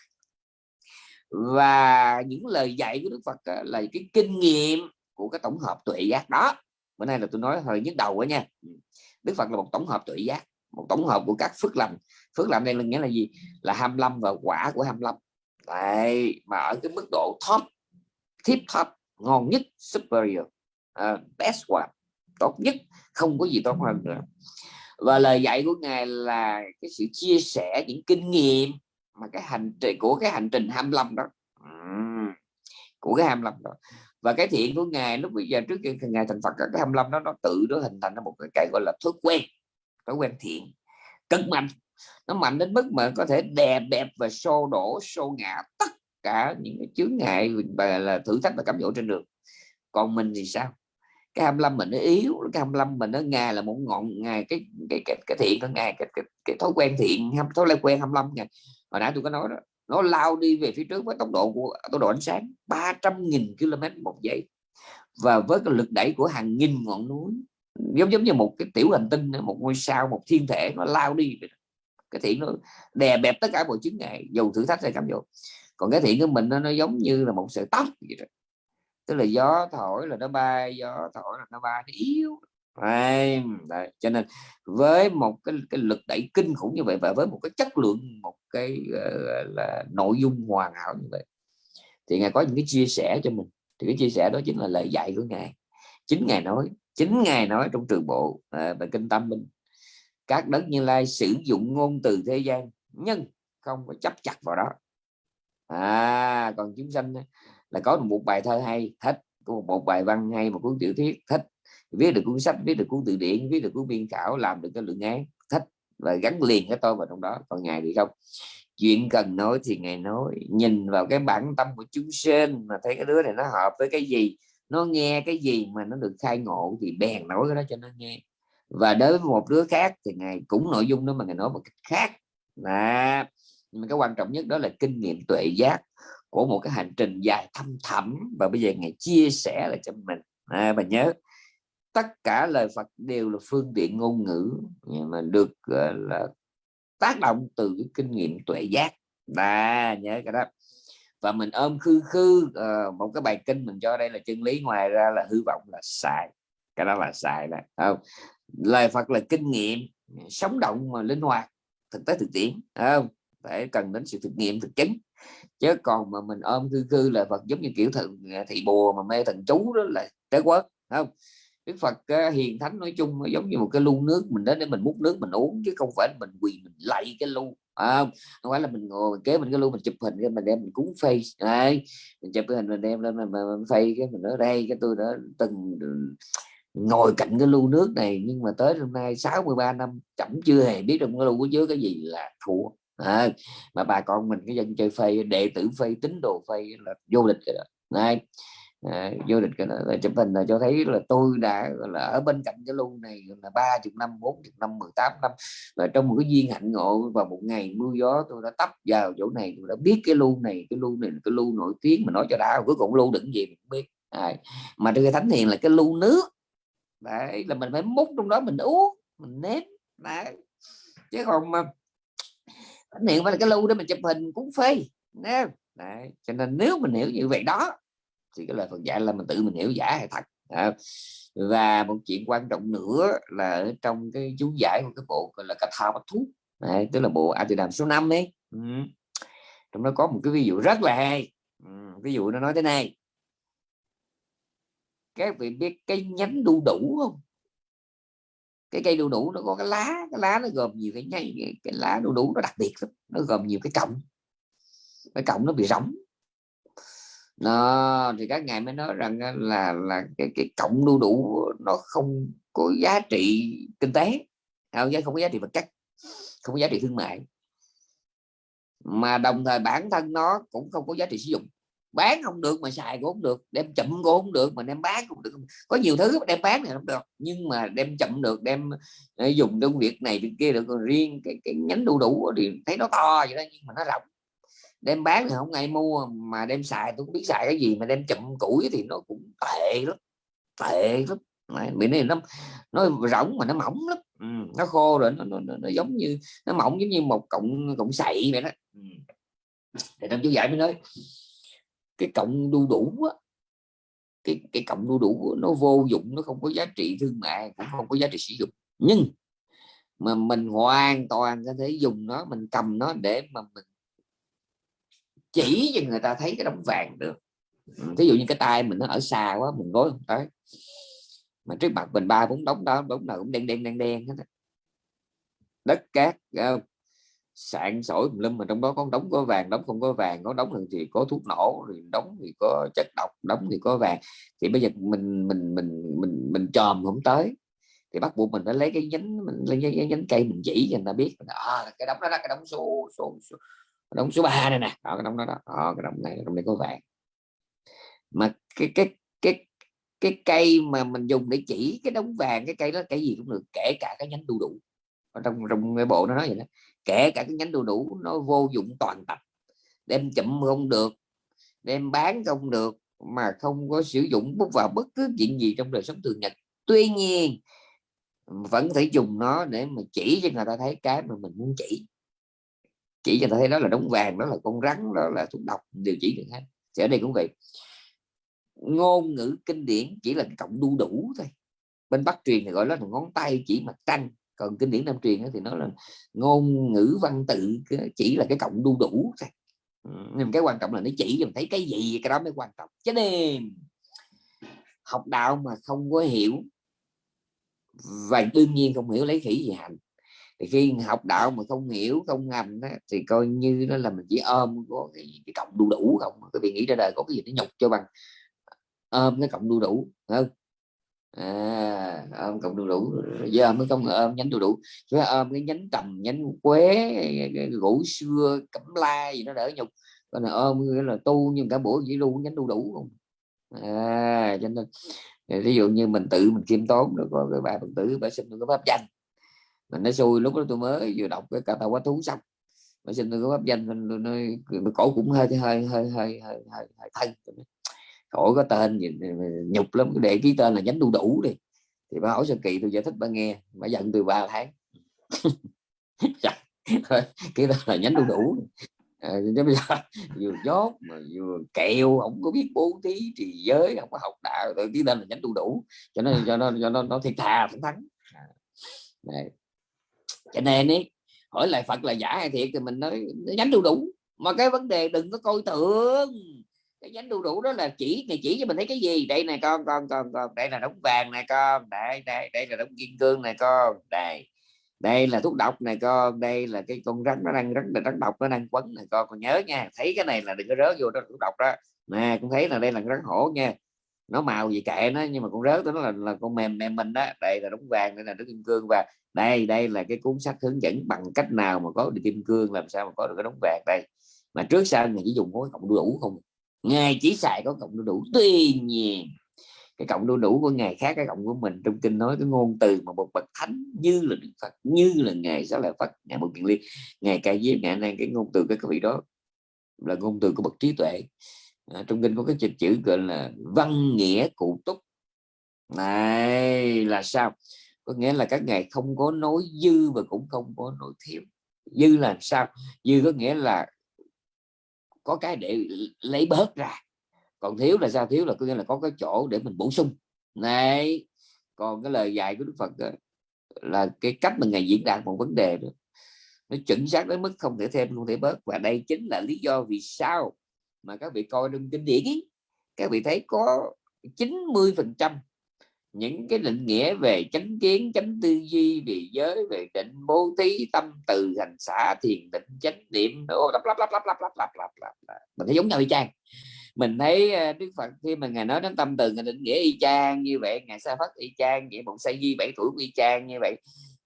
và những lời dạy của Đức Phật á, là cái kinh nghiệm của cái tổng hợp tuệ giác đó. Bữa nay là tôi nói hơi nhức đầu quá nha. Ừ. Đức Phật là một tổng hợp tuệ giác một tổng hợp của các phước lành. Phước lành đây là nghĩa là gì? Là 25 và quả của 25 Đấy, mà ở cái mức độ top tip top ngon nhất superior uh, best one tốt nhất không có gì tốt hơn nữa. Và lời dạy của ngài là cái sự chia sẻ những kinh nghiệm mà cái hành trình của cái hành trình 25 đó. Của cái 25 đó. Và cái thiện của ngài lúc bây giờ trước khi ngài thành Phật cái 25 đó nó tự nó hình thành ra một cái, cái gọi là thói quen thói quen thiện cực mạnh. Nó mạnh đến mức mà có thể đè bẹp và xô đổ xô ngã tất cả những cái chướng ngại và là thử thách và cám dỗ trên đường. Còn mình thì sao? Cái 25 mình nó yếu cái 25 mình nó ngài là một ngọn ngài cái cái cái, cái thiện của ngài cái, cái, cái thói quen thiện thói quen 25 ngài hồi nãy tôi có nói đó nó lao đi về phía trước với tốc độ của tốc độ ánh sáng 300.000 km một giây. Và với cái lực đẩy của hàng nghìn ngọn núi giống giống như một cái tiểu hành tinh một ngôi sao một thiên thể nó lao đi cái thiện nó đè bẹp tất cả mọi chứng ngại dù thử thách hay cám dỗ. Còn cái thiện của mình nó, nó giống như là một sợi tóc vậy đó. tức là gió thổi là nó bay gió thổi là nó bay nó yếu. Đấy, đấy. cho nên với một cái, cái lực đẩy kinh khủng như vậy và với một cái chất lượng một cái uh, là nội dung hoàn hảo như vậy thì ngài có những cái chia sẻ cho mình. Thì cái chia sẻ đó chính là lời dạy của ngài. Chính ngài nói chính ngài nói trong trường bộ à, về kinh tâm minh các đất như lai sử dụng ngôn từ thế gian nhưng không có chấp chặt vào đó. À còn chúng sanh là có một bài thơ hay thích có một bài văn hay một cuốn tiểu thuyết thích viết được cuốn sách viết được cuốn từ điển viết được cuốn biên khảo làm được cái luận án thích và gắn liền cái tôi vào trong đó. Còn ngài thì không. Chuyện cần nói thì ngài nói. Nhìn vào cái bản tâm của chúng sinh mà thấy cái đứa này nó hợp với cái gì nó nghe cái gì mà nó được khai ngộ thì bèn nói cái đó cho nó nghe. Và đối với một đứa khác thì ngài cũng nội dung đó mà ngài nói một cách khác. Là nhưng mà cái quan trọng nhất đó là kinh nghiệm tuệ giác của một cái hành trình dài thâm thẳm. Và bây giờ ngài chia sẻ lại cho mình. À, và nhớ tất cả lời Phật đều là phương tiện ngôn ngữ nhưng mà được uh, là tác động từ cái kinh nghiệm tuệ giác. Là nhớ cái đó. Và mình ôm khư khư uh, một cái bài kinh mình cho đây là chân lý ngoài ra là hư vọng là sai cái đó là sai đó không? Lời Phật là kinh nghiệm sống động mà linh hoạt thực tế thực tiễn không? Phải cần đến sự thực nghiệm thực chứng. Chứ còn mà mình ôm khư khư là Phật giống như kiểu thần à, thị bùa mà mê thần chú đó là trái quất không? Đức Phật uh, hiền thánh nói chung giống như một cái lu nước mình đến để mình múc nước mình uống chứ không phải mình quỳ mình lạy cái lu à, không? Phải là mình ngồi kế mình cái lu mình chụp hình cái mình đem mình cúng face đây mình chụp cái hình mình đem lên mình, mình, mình phay cái mình ở đây cái tôi đã từng ừ, ngồi cạnh cái lu nước này nhưng mà tới hôm nay 63 năm chẳng chưa hề biết trong cái lu của chứa cái gì là thua. À, mà bà con mình cái dân chơi phê đệ tử phê tín đồ phê là vô địch rồi đó. Này à, vô địch cái là chụp hình là cho thấy là tôi đã là ở bên cạnh cái lu này là ba chục năm bốn chục năm 18 năm. Và trong một cái duyên hạnh ngộ vào một ngày mưa gió tôi đã tấp vào chỗ này tôi đã biết cái lu này cái lu này cái lu nổi tiếng mà nói cho đã cuối cùng lu đựng gì mình không biết. À, mà cái thánh hiền là cái lu nước. Đấy là mình phải múc trong đó mình uống mình nếm. Đấy chứ còn mà thánh hiền phải là cái lu để mình chụp hình cũng phê đấy. đấy cho nên nếu mình hiểu như vậy đó thì cái lời Phật dạy là mình tự mình hiểu giả hay thật à, và một chuyện quan trọng nữa là ở trong cái chú giải của cái bộ gọi là cà thao bát thuốc này, tức là bộ A Đàm số 5 ấy. Ừ. trong đó có một cái ví dụ rất là hay. Ừ. ví dụ nó nói thế này. Các vị biết cái nhánh đu đủ không? Cái cây đu đủ nó có cái lá cái lá nó gồm nhiều cái nhánh cái lá đu đủ nó đặc biệt lắm nó gồm nhiều cái cọng. Cái cọng nó bị rỗng nó thì các ngài mới nói rằng ờ, là là cái cái cộng đu đủ nó không có giá trị kinh tế. Không không có giá trị vật chất không có giá trị thương mại. Mà đồng thời bản thân nó cũng không có giá trị sử dụng. Bán không được mà xài cũng không được đem chậm cũng không được mà đem bán cũng được. Có nhiều thứ đem bán thì không được nhưng mà đem chậm được đem ờ, dùng trong việc này việc kia được. Còn riêng cái, cái nhánh đu đủ thì thấy nó to vậy đó nhưng mà nó rộng đem bán thì không ai mua mà đem xài tôi cũng biết xài cái gì mà đem chậm củi thì nó cũng tệ lắm tệ lắm. Bị này nó nó rỗng mà nó mỏng lắm. Ừ, nó khô rồi nó, nó, nó, nó giống như nó mỏng giống như một cọng cọng sậy vậy đó. Ừ. thì trong chú giải mới nói cái cọng đu đủ á, cái cái cọng đu đủ nó vô dụng nó không có giá trị thương mại cũng không có giá trị sử dụng. Nhưng mà mình hoàn toàn có thể dùng nó mình cầm nó để mà mình chỉ cho người ta thấy cái đống vàng được. Ví dụ như cái tay mình nó ở xa quá mình gối không tới. Mà trước mặt mình ba bốn đống đó đống nào cũng đen đen đen đen hết đất cát sạn sỏi lâm mà trong đó có đống có vàng đống không có vàng có đống thì có thuốc nổ rồi đống thì có chất độc đống thì có vàng. Thì bây giờ mình mình mình mình mình chòm không tới. Thì bắt buộc mình phải lấy cái nhánh mình lấy cái nhánh cây mình chỉ cho người ta biết à, cái đống đó là cái đống số số, số đống số 3 này nè. Đó, cái đống đó, đó. đó cái đống này đống này có vàng. Mà cái cái cái cái cây mà mình dùng để chỉ cái đống vàng cái cây đó cái gì cũng được kể cả cái nhánh đu đủ. Ở trong trong cái bộ nó nói vậy đó. Kể cả cái nhánh đu đủ nó vô dụng toàn tập. Đem chậm không được đem bán không được mà không có sử dụng bút vào bất cứ chuyện gì trong đời sống thường nhật. Tuy nhiên vẫn thể dùng nó để mà chỉ cho người ta thấy cái mà mình muốn chỉ chỉ cho ta thấy đó là đống vàng đó là con rắn đó là thuốc độc, điều chỉ được hết thì ở đây cũng vậy. Ngôn ngữ kinh điển chỉ là cộng đu đủ thôi. Bên bắc truyền thì gọi là ngón tay chỉ mặt trăng, còn kinh điển nam truyền thì nó là ngôn ngữ văn tự chỉ là cái cộng đu đủ thôi. Nhưng cái quan trọng là nó chỉ cho mình thấy cái gì, cái đó mới quan trọng. Cho nên học đạo mà không có hiểu, và đương nhiên không hiểu lấy khỉ gì hành thì khi học đạo mà không hiểu không ngầm đó, thì coi như nó là mình chỉ ôm có cái, cái cộng đu đủ không cái vị nghĩ ra đời có cái gì nó nhục cho bằng ôm cái cộng đu đủ không? À, ôm cộng đu đủ giờ mới không ôm nhánh đu đủ. Chứ ôm cái nhánh tầm nhánh quế gỗ xưa cẩm la gì nó đỡ nhục. Còn là ôm là tu nhưng cả buổi chỉ luôn nhánh đu đủ không? À, cho nên ví dụ như mình tự mình kiêm tốn được có cái bài phật tử bà xin được cái pháp danh mình nói xui lúc đó tôi mới vừa đọc cái cà tàu quá thú xong. Mà xin tôi có pháp danh tôi nói cổ cũng hơi hơi hơi hơi hơi hơi, hơi thân. Cổ có tên gì nhục lắm để ký tên là nhánh đu đủ đi. Thì bà hỏi sơ kỳ tôi giải thích bà nghe bà giận từ 3 tháng. Dạ, cái đó là nhánh đu đủ à, bây giờ vừa dốt mà vừa kẹo không có biết bố thí trì giới không có học đạo tự ký tên là nhánh đu đủ. Cho nên cho nó cho nó nó thiệt thà thẳng thắng à, dạ. này cho nên ấy, hỏi lại Phật là giả hay thiệt thì mình nói nhánh đu đủ. Mà cái vấn đề đừng có coi thường. Cái nhánh đu đủ đó là chỉ này chỉ cho mình thấy cái gì? Đây này con con con con. Đây là đống vàng này con. Đây đây đây là đống kim cương này con. Đây. Đây là thuốc độc này con. Đây là cái con rắn nó đang rắn rắn độc, nó đang quấn này con. Còn nhớ nha, thấy cái này là đừng có rớt vô đó thuốc độc đó. Nè cũng thấy là đây là rắn hổ nha nó màu gì kệ nó nhưng mà con rớt nó là, là con mềm mềm mình đó. Đây là đống vàng đây là đống kim cương. Và đây đây là cái cuốn sách hướng dẫn bằng cách nào mà có được kim cương làm sao mà có được cái đống vàng đây. Mà trước sau mình chỉ dùng mối cộng đủ không à. ngài chỉ xài có cộng đủ tuy nhiên. Cái cộng đu đủ của ngài khác cái cộng của mình trong kinh nói cái ngôn từ mà một bậc thánh như là đức phật như là ngài sẽ là phật ngài một kiện liên ngài ca diếp ngài năng cái ngôn từ cái vị đó là ngôn từ của bậc trí tuệ à, trong kinh có cái chữ chữ gọi là văn nghĩa cụ túc. Này là sao? Có nghĩa là các ngài không có nói dư và cũng không có nói thiếu. Dư là sao? Dư có nghĩa là có cái để lấy bớt ra. Còn thiếu là sao? Thiếu là có nghĩa là có cái chỗ để mình bổ sung. Này còn cái lời dạy của Đức Phật đó, là cái cách mà ngài diễn đạt một vấn đề đó nó chuẩn xác đến mức không thể thêm không thể bớt. Và đây chính là lý do vì sao mà các vị coi trong kinh điển ý, các vị thấy có 90 phần trăm những cái định nghĩa về chánh kiến chánh tư duy về giới về định bố thí tâm từ hành xã thiền định chánh niệm. Lắp lắp lắp lắp lắp lắp lắp lắp lắp mình thấy giống nhau y chang. Mình thấy ờ, đức phật khi mà ngài nói đến tâm từ ngài định nghĩa y chang như vậy ngài sa phất y chang vậy một sa di bảy tuổi y chang như vậy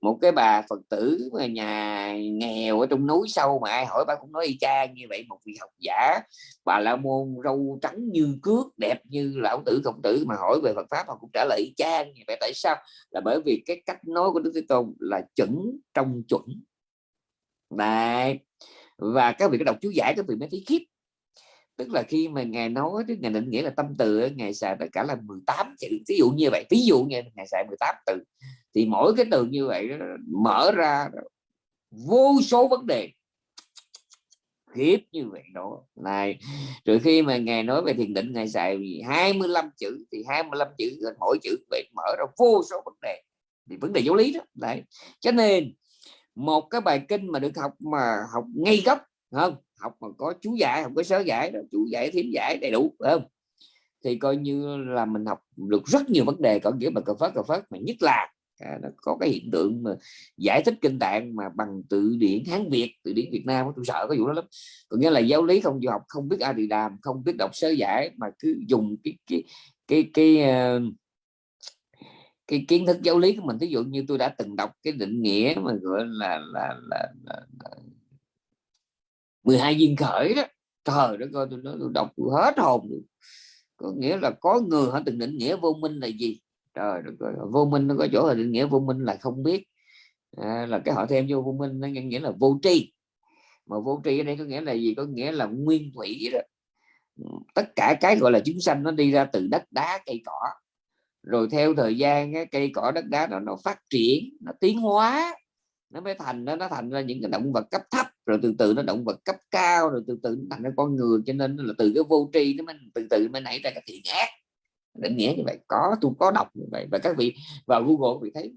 một cái bà phật tử mà nhà nghèo ở trong núi sâu mà ai hỏi bà cũng nói y chang như vậy một vị học giả, bà la môn râu trắng như cước, đẹp như lão tử khổng tử. Mà hỏi về phật pháp họ cũng trả lời y chang như vậy tại sao? Là bởi vì cái cách nói của đức thế tôn là chuẩn trong chuẩn. Đấy. và các vị có đọc chú giải các vị mới thấy khiếp tức là khi mà ngài nói cái ngài định nghĩa là tâm từ ngài xài tất cả là 18 chữ. Ví dụ như vậy ví dụ như ngài xài 18 từ, thì mỗi cái từ như vậy mở ra vô số vấn đề. Khiếp như vậy đó. Này, rồi khi mà ngài nói về thiền định, ngài xài 25 chữ, thì 25 chữ mỗi chữ vậy mở ra vô số vấn đề. Thì vấn đề giáo lý đó. Đấy. Cho nên, một cái bài kinh mà được học mà học ngay gốc không? Học mà có chú giải không có sớ giải đó chú giải thím giải đầy đủ phải không? Thì coi như là mình học được rất nhiều vấn đề có nghĩa mà cờ phớt cờ phớt mà nhất là à, nó có cái hiện tượng mà giải thích kinh tạng mà bằng tự điển hán việt tự điển việt nam tôi sợ cái vụ đó lắm. Có nghĩa là giáo lý không du học không biết a đi đàm không biết đọc sớ giải mà cứ dùng cái cái cái cái, cái, uh, cái kiến thức giáo lý của mình. Ví dụ như tôi đã từng đọc cái định nghĩa mà gọi là là là, là, là 12 viên khởi đó. Trời đất ơi tôi nói tôi đọc tôi hết hồn có nghĩa là có người họ từng định nghĩa vô minh là gì? Trời đất ơi vô minh nó có chỗ là định nghĩa vô minh là không biết. À, là cái họ thêm vô vô minh nó nghĩa là vô tri. Mà vô tri ở đây có nghĩa là gì? Có nghĩa là nguyên thủy đó. Tất cả cái gọi là chúng sanh nó đi ra từ đất đá cây cỏ. Rồi theo thời gian cái cây cỏ đất đá nó, nó phát triển nó tiến hóa nó mới thành nó nó thành ra những cái động vật cấp thấp rồi từ từ nó động vật cấp cao rồi từ từ nó thành ra con người cho nên là từ cái vô tri nó mới từ từ mới nảy ra cái thiện ác định nghĩa như vậy có tôi có đọc như vậy và các vị vào Google vị thấy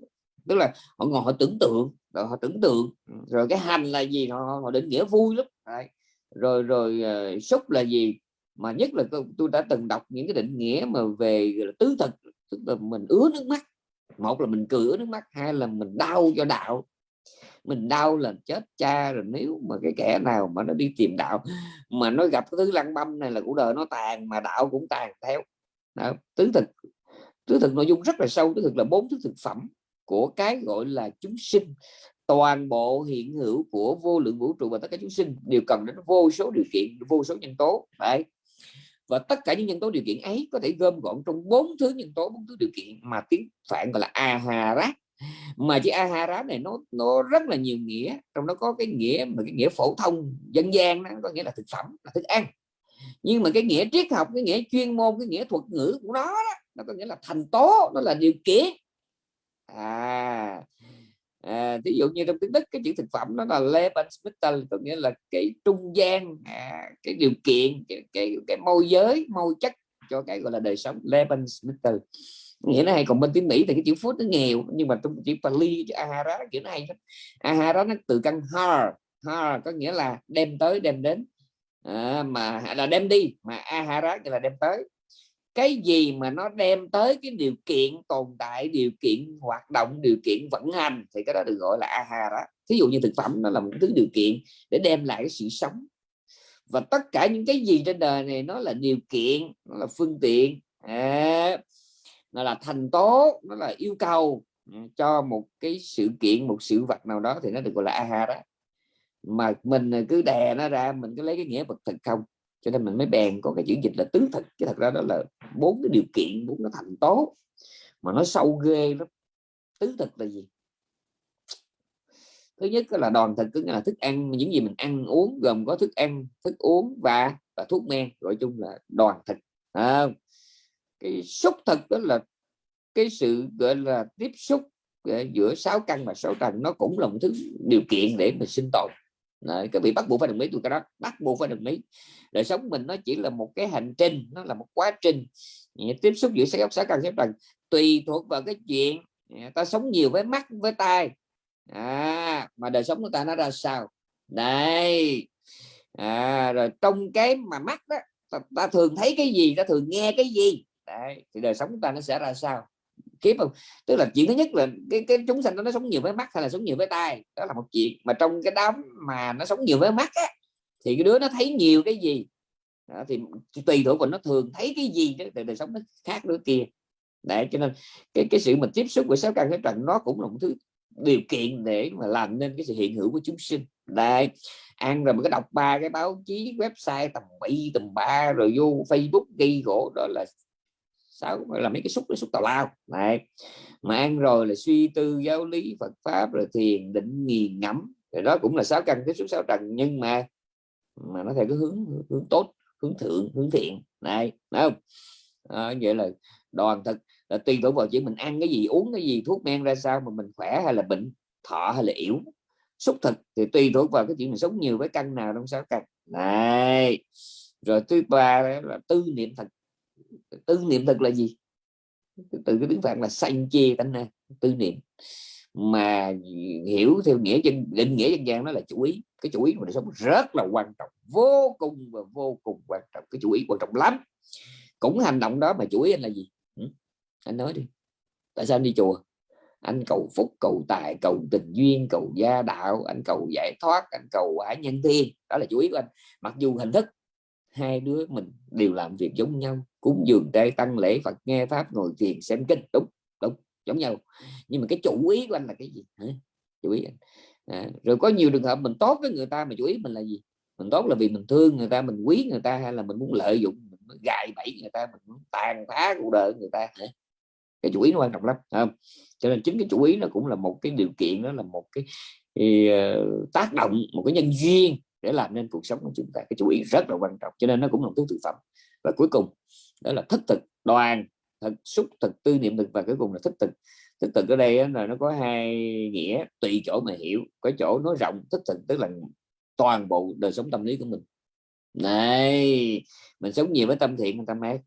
tức là họ ngồi họ tưởng tượng rồi họ tưởng tượng rồi cái hành là gì họ, họ định nghĩa vui lắm Đấy. rồi rồi ờ, uh, xúc là gì mà nhất là tôi, tôi đã từng đọc những cái định nghĩa mà về tứ thực tức là mình ứa nước mắt. Một là mình cười ứa nước mắt hai là mình đau cho đạo mình đau là chết cha rồi, nếu mà cái kẻ nào mà nó đi tìm đạo, mà nó gặp cái thứ lăng băm này là cuộc đời nó tàn, mà đạo cũng tàn theo. Đó. tứ thực tứ thực nội dung rất là sâu, tứ thực là bốn thứ thực phẩm của cái gọi là chúng sinh. Toàn bộ hiện hữu của vô lượng vũ trụ và tất cả chúng sinh đều cần đến vô số điều kiện, vô số nhân tố đấy và tất cả những nhân tố điều kiện ấy có thể gom gọn trong bốn thứ nhân tố, bốn thứ điều kiện mà tiếng phạn gọi là aharat mà chữ ahara này nó nó rất là nhiều nghĩa trong đó có cái nghĩa mà cái nghĩa phổ thông dân gian nó có nghĩa là thực phẩm là thức ăn. Nhưng mà cái nghĩa triết học cái nghĩa chuyên môn cái nghĩa thuật ngữ của nó đó, nó có nghĩa là thành tố nó là điều kiện. À, à ví dụ như trong tiếng đức cái chữ thực phẩm nó là Lebensmittel có nghĩa là cái trung gian à, cái điều kiện cái, cái, cái môi giới môi chất cho cái gọi là đời sống. Lebensmittel nghĩa nó hay còn bên tiếng Mỹ thì cái chữ food nó nghèo nhưng mà trong chữ Pali chữ ahara kiểu nó hay lắm. Ahara nó từ căn har har có nghĩa là đem tới đem đến. À, mà là đem đi mà ahara là đem tới. Cái gì mà nó đem tới cái điều kiện tồn tại điều kiện hoạt động điều kiện vận hành thì cái đó được gọi là ahara. Thí dụ như thực phẩm nó là một thứ điều kiện để đem lại cái sự sống. Và tất cả những cái gì trên đời này nó là điều kiện nó là phương tiện. À, nó là thành tố nó là yêu cầu ừ, cho một cái sự kiện một sự vật nào đó thì nó được gọi là aha đó. Mà mình cứ đè nó ra mình cứ lấy cái nghĩa vật thực không? Cho nên mình mới bèn có cái chữ dịch là tứ thực chứ thật ra đó là bốn cái điều kiện bốn cái thành tố. Mà nó sâu ghê lắm. Tứ thực là gì? Thứ nhất là đoàn thực tức là thức ăn những gì mình ăn uống gồm có thức ăn thức uống và và thuốc men. Gọi chung là đoàn thực à, cái xúc thực đó là cái sự gọi là tiếp xúc ờ, giữa sáu căn và sáu trần nó cũng là một thứ điều kiện để mình sinh tồn. Đấy, các vị bắt buộc phải đồng ý tôi cái đó bắt buộc phải đồng ý. Đời sống mình nó chỉ là một cái hành trình nó là một quá trình. Tiếp xúc giữa sáu sáu căn sáu trần tùy thuộc vào cái chuyện à, ta sống nhiều với mắt với tai. À, mà đời sống của ta nó ra sao? Đây. À, rồi trong cái mà mắt đó ta, ta thường thấy cái gì? Ta thường nghe cái gì? Đấy, thì đời sống của ta nó sẽ ra sao? Kiếp không? Tức là chuyện thứ nhất là cái cái chúng sanh nó sống nhiều với mắt hay là sống nhiều với tai? Đó là một chuyện. Mà trong cái đám mà nó sống nhiều với mắt á, thì cái đứa nó thấy nhiều cái gì? Đó, thì tùy thuộc vào nó thường thấy cái gì đó đời sống nó khác đứa kia. Để cho nên cái cái sự mình tiếp xúc với sáu căn cái trần nó cũng là một thứ điều kiện để mà làm nên cái sự hiện hữu của chúng sinh. Đây ăn rồi mình cái đọc ba cái báo chí website tầm bậy tầm ba rồi vô facebook ghi gỗ đó là sáu là mấy cái xúc cái xúc tào lao. Này mà ăn rồi là suy tư giáo lý Phật pháp rồi thiền định nghiền ngẫm. Rồi đó cũng là sáu căn tiếp xúc sáu trần nhưng mà mà nó theo cái hướng hướng tốt hướng thượng hướng thiện. Này thấy không? À, vậy là đoàn thực là tùy thuộc vào chuyện mình ăn cái gì uống cái gì thuốc men ra sao mà mình khỏe hay là bệnh thọ hay là yếu. Xúc thực thì tùy thuộc vào cái chuyện mình sống nhiều với căn nào trong sáu căn. Này rồi thứ ba là tư niệm thật tư niệm thực là gì? Từ cái tiếng phạn là sanh chê tánh na, tư niệm. Mà hiểu theo nghĩa chân định nghĩa dân gian đó là chủ ý. Cái chủ ý của đời sống rất là quan trọng, vô cùng và vô cùng quan trọng. Cái chủ ý quan trọng lắm. Cũng hành động đó mà chủ ý anh là gì? Ừ? anh nói đi. Tại sao anh đi chùa? Anh cầu phúc, cầu tài, cầu tình duyên, cầu gia đạo, anh cầu giải thoát, anh cầu quả nhân thiên đó là chủ ý của anh. Mặc dù hình thức hai đứa mình đều làm việc giống nhau cúng dường trai tăng lễ Phật nghe pháp ngồi thiền xem kinh. Đúng đúng giống nhau. Nhưng mà cái chủ ý của anh là cái gì? Hả? chủ ý anh. À, rồi có nhiều trường hợp mình tốt với người ta mà chủ ý mình là gì? Mình tốt là vì mình thương người ta mình quý người ta hay là mình muốn lợi dụng mình muốn gài bẫy người ta mình muốn tàn phá cuộc đời người ta Hả? cái chủ ý nó quan trọng lắm không? cho nên chính cái chủ ý nó cũng là một cái điều kiện đó là một cái uh, tác động một cái nhân duyên để làm nên cuộc sống của chúng ta. Cái chủ ý rất là quan trọng cho nên nó cũng là một thứ thực phẩm. Và cuối cùng đó là thức thực đoàn thực xúc thực tư niệm thực và cuối cùng là thức thực thức thực ở đây là nó có hai nghĩa tùy chỗ mà hiểu, có chỗ nói rộng thức thực tức là toàn bộ đời sống tâm lý của mình. Này, mình sống nhiều với tâm thiện tâm ác,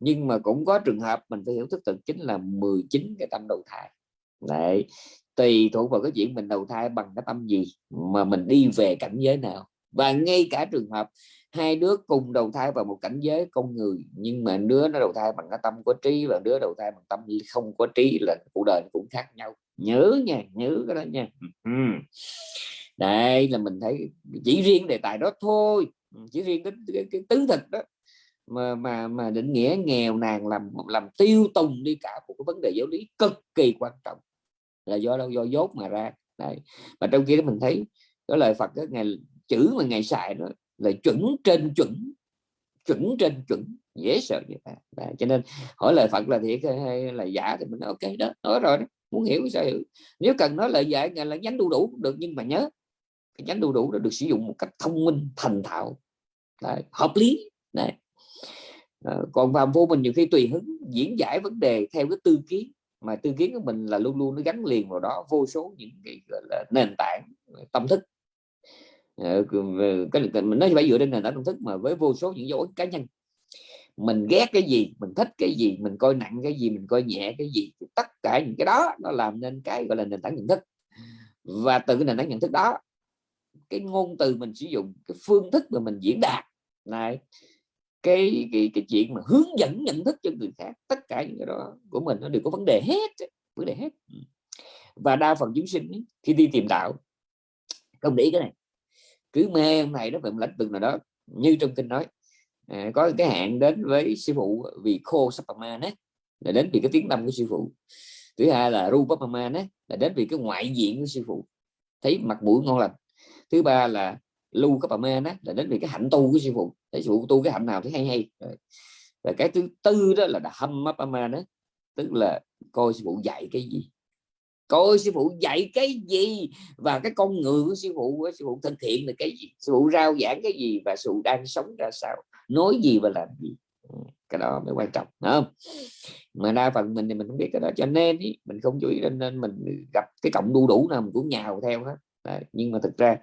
nhưng mà cũng có trường hợp mình phải hiểu thức thực chính là 19 cái tâm đầu thai. Đấy, tùy thuộc vào cái chuyện mình đầu thai bằng cái tâm gì mà mình đi về cảnh giới nào. Và ngay cả trường hợp hai đứa cùng đầu thai vào một cảnh giới con người nhưng mà đứa nó đầu thai bằng cái tâm có trí và đứa đầu thai bằng tâm không có trí là cuộc đời cũng khác nhau. Nhớ nha nhớ cái đó nha. Đây là mình thấy chỉ riêng đề tài đó thôi. Chỉ riêng cái, cái, cái tứ thực đó. Mà mà mà định nghĩa nghèo nàn làm làm tiêu tùng đi cả một cái vấn đề giáo lý cực kỳ quan trọng. Là do đâu? Do dốt mà ra. Đây. Và trong kia mình thấy cái lời Phật đó, ngày chữ mà ngày xài đó là chuẩn trên chuẩn chuẩn trên chuẩn dễ sợ như vậy. Đấy, cho nên hỏi lời Phật là thiệt hay là giả thì mình nói ok đó nói rồi đó muốn hiểu sao hiểu. Nếu cần nói lời dạy là nhánh đu đủ cũng được nhưng mà nhớ cái nhánh đu đủ đó được sử dụng một cách thông minh thành thạo. Đấy, hợp lý Đấy. À, còn phàm vô mình nhiều khi tùy hứng diễn giải vấn đề theo cái tư kiến mà tư kiến của mình là luôn luôn nó gắn liền vào đó vô số những cái gọi là nền tảng tâm thức. Ờ, cái mình nói phải dựa trên nền tảng công thức mà với vô số những dấu ấn cá nhân. Mình ghét cái gì, mình thích cái gì, mình coi nặng cái gì, mình coi nhẹ cái gì tất cả những cái đó nó làm nên cái gọi là nền tảng nhận thức. Và từ cái nền tảng nhận thức đó, cái ngôn từ mình sử dụng, cái phương thức mà mình diễn đạt, này, cái cái cái chuyện mà hướng dẫn nhận thức cho người khác, tất cả những cái đó của mình nó đều có vấn đề hết vấn đề hết. Và đa phần chúng sinh khi đi tìm đạo, không để ý cái này cứ mê ông này nó về một lĩnh vực nào đó. Như trong kinh nói à, có cái hạn đến với sư phụ vì khô sapama đấy là đến vì cái tiếng tâm của sư phụ. Thứ hai là rupapama đấy là đến vì cái ngoại diện của sư phụ. Thấy mặt mũi ngon lành. Thứ ba là lưu cấp đó là đến vì cái hạnh tu của sư phụ. Thấy sư phụ tu cái hạnh nào thấy hay hay. Và cái thứ tư đó là hâm mấp đó tức là coi sư phụ dạy cái gì? Coi sư phụ dạy cái gì? Và cái con người của sư phụ sư phụ thực hiện là cái gì? Sư phụ rao giảng cái gì? Và sư phụ đang sống ra sao? Nói gì và làm gì? Ừ, cái đó mới quan trọng không? Mà đa phần mình thì mình không biết cái đó cho nên ý, mình không chú ý nên, nên mình gặp cái cộng đu đủ nào mình cũng nhào theo hết. Đấy. nhưng mà thực ra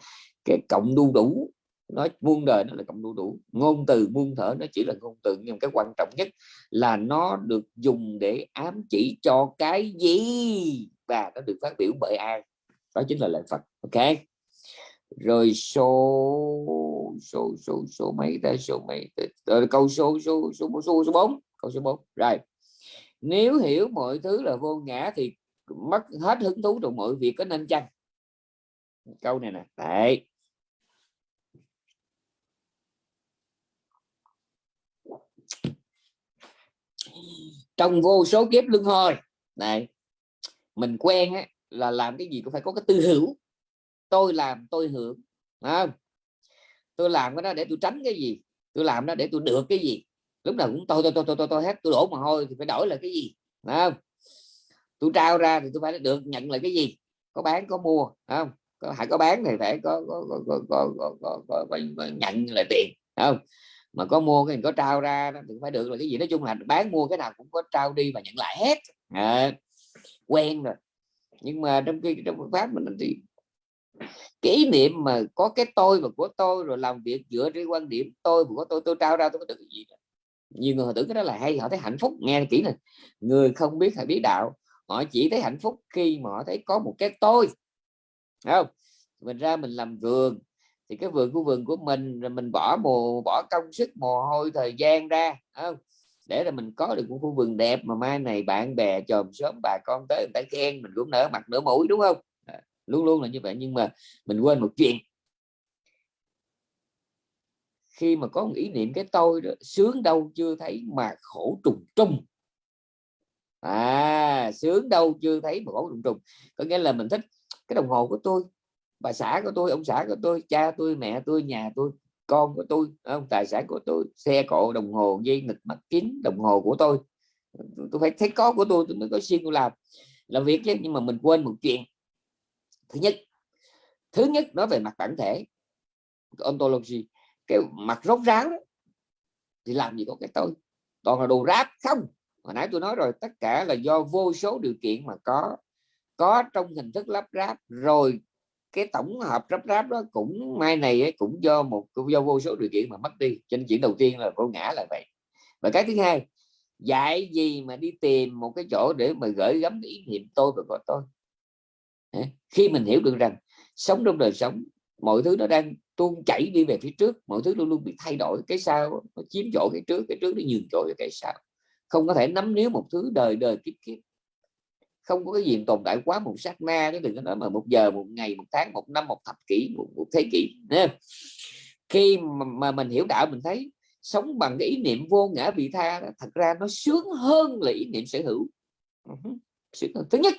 cái cộng đu đủ nói muôn đời nó là cộng đu đủ. Ngôn từ muôn thở nó chỉ là ngôn từ nhưng cái quan trọng nhất là nó được dùng để ám chỉ cho cái gì? Và nó được phát biểu bởi ai? Đó chính là lời Phật. Ok. Rồi số số số số mấy tới, số mấy rồi câu số số số số số bốn. Câu số 4 rồi. Nếu hiểu mọi thứ là vô ngã thì mất hết hứng thú trong mọi việc có nên chăng? Câu này nè. Đấy. Trong vô số kiếp luân hồi. Này mình quen á, là làm cái gì cũng phải có cái tư hữu. Tôi làm tôi hưởng không? tôi làm cái đó để tôi tránh cái gì? Tôi làm đó để tôi được cái gì? Lúc nào cũng tôi tôi tôi tôi tôi, tôi hết tôi đổ mà thôi thì phải đổi là cái gì? Không? Tôi trao ra thì tôi phải được nhận lại cái gì? Có bán có mua không? Có hãy có bán thì phải có có có có có, có, có, có, có nhận lại tiền không? Mà có mua cái có trao ra thì phải được là cái gì? Nói chung là bán mua cái nào cũng có trao đi và nhận lại hết. À, quen rồi. Nhưng mà trong khi trong Phật pháp mình thì cái ý niệm mà có cái tôi và của tôi rồi làm việc dựa trên quan điểm tôi và của tôi tôi trao ra, tôi có được gì đó. nhiều người họ tưởng cái đó là hay, họ thấy hạnh phúc, nghe kỹ này. Người không biết hay biết đạo, họ chỉ thấy hạnh phúc khi mà họ thấy có một cái tôi. Không? Mình ra mình làm vườn, thì cái vườn của vườn của mình, rồi mình bỏ mồ, bỏ công sức, mồ hôi, thời gian ra không? Để là mình có được một khu vườn đẹp mà mai này bạn bè chòm sớm bà con tới người ta khen mình cũng nở mặt nở mũi đúng không? À, luôn luôn là như vậy nhưng mà mình quên một chuyện. Khi mà có một ý niệm cái tôi đó, sướng đâu chưa thấy mà khổ trùng trùng. À sướng đâu chưa thấy mà khổ trùng trùng. Có nghĩa là mình thích cái đồng hồ của tôi bà xã của tôi ông xã của tôi cha tôi mẹ tôi nhà tôi con của tôi không? Tài sản của tôi, xe cộ, đồng hồ, dây nịch mắt kính, đồng hồ của tôi. Tôi phải thấy có của tôi tôi mới có xin tôi làm. Làm việc chứ, nhưng mà mình quên một chuyện. Thứ nhất thứ nhất nói về mặt bản thể, ontology. Cái mặt rốt ráo đó, thì làm gì có cái tôi. Toàn là đồ ráp không. Hồi nãy tôi nói rồi, tất cả là do vô số điều kiện mà có. Có trong hình thức lắp ráp, rồi cái tổng hợp rắp ráp đó cũng mai này ấy, cũng do một do vô số điều kiện mà mất đi. Cho nên chuyện đầu tiên là cô ngã là vậy. Và cái thứ hai dạy gì mà đi tìm một cái chỗ để mà gửi gắm ý niệm tôi và của tôi? Khi mình hiểu được rằng sống trong đời sống mọi thứ nó đang tuôn chảy đi về phía trước mọi thứ luôn luôn bị thay đổi. Cái sau nó chiếm chỗ cái trước cái trước nó nhường chỗ cho cái sau. Không có thể nắm níu một thứ đời đời kiếp kiếp không có cái gì tồn tại quá một sát na chứ đừng có nói mà một giờ một ngày một tháng một năm một thập kỷ một, một thế kỷ Nên khi mà, mà mình hiểu đạo mình thấy sống bằng cái ý niệm vô ngã vị tha đó, thật ra nó sướng hơn là ý niệm sở hữu. Ừ thứ nhất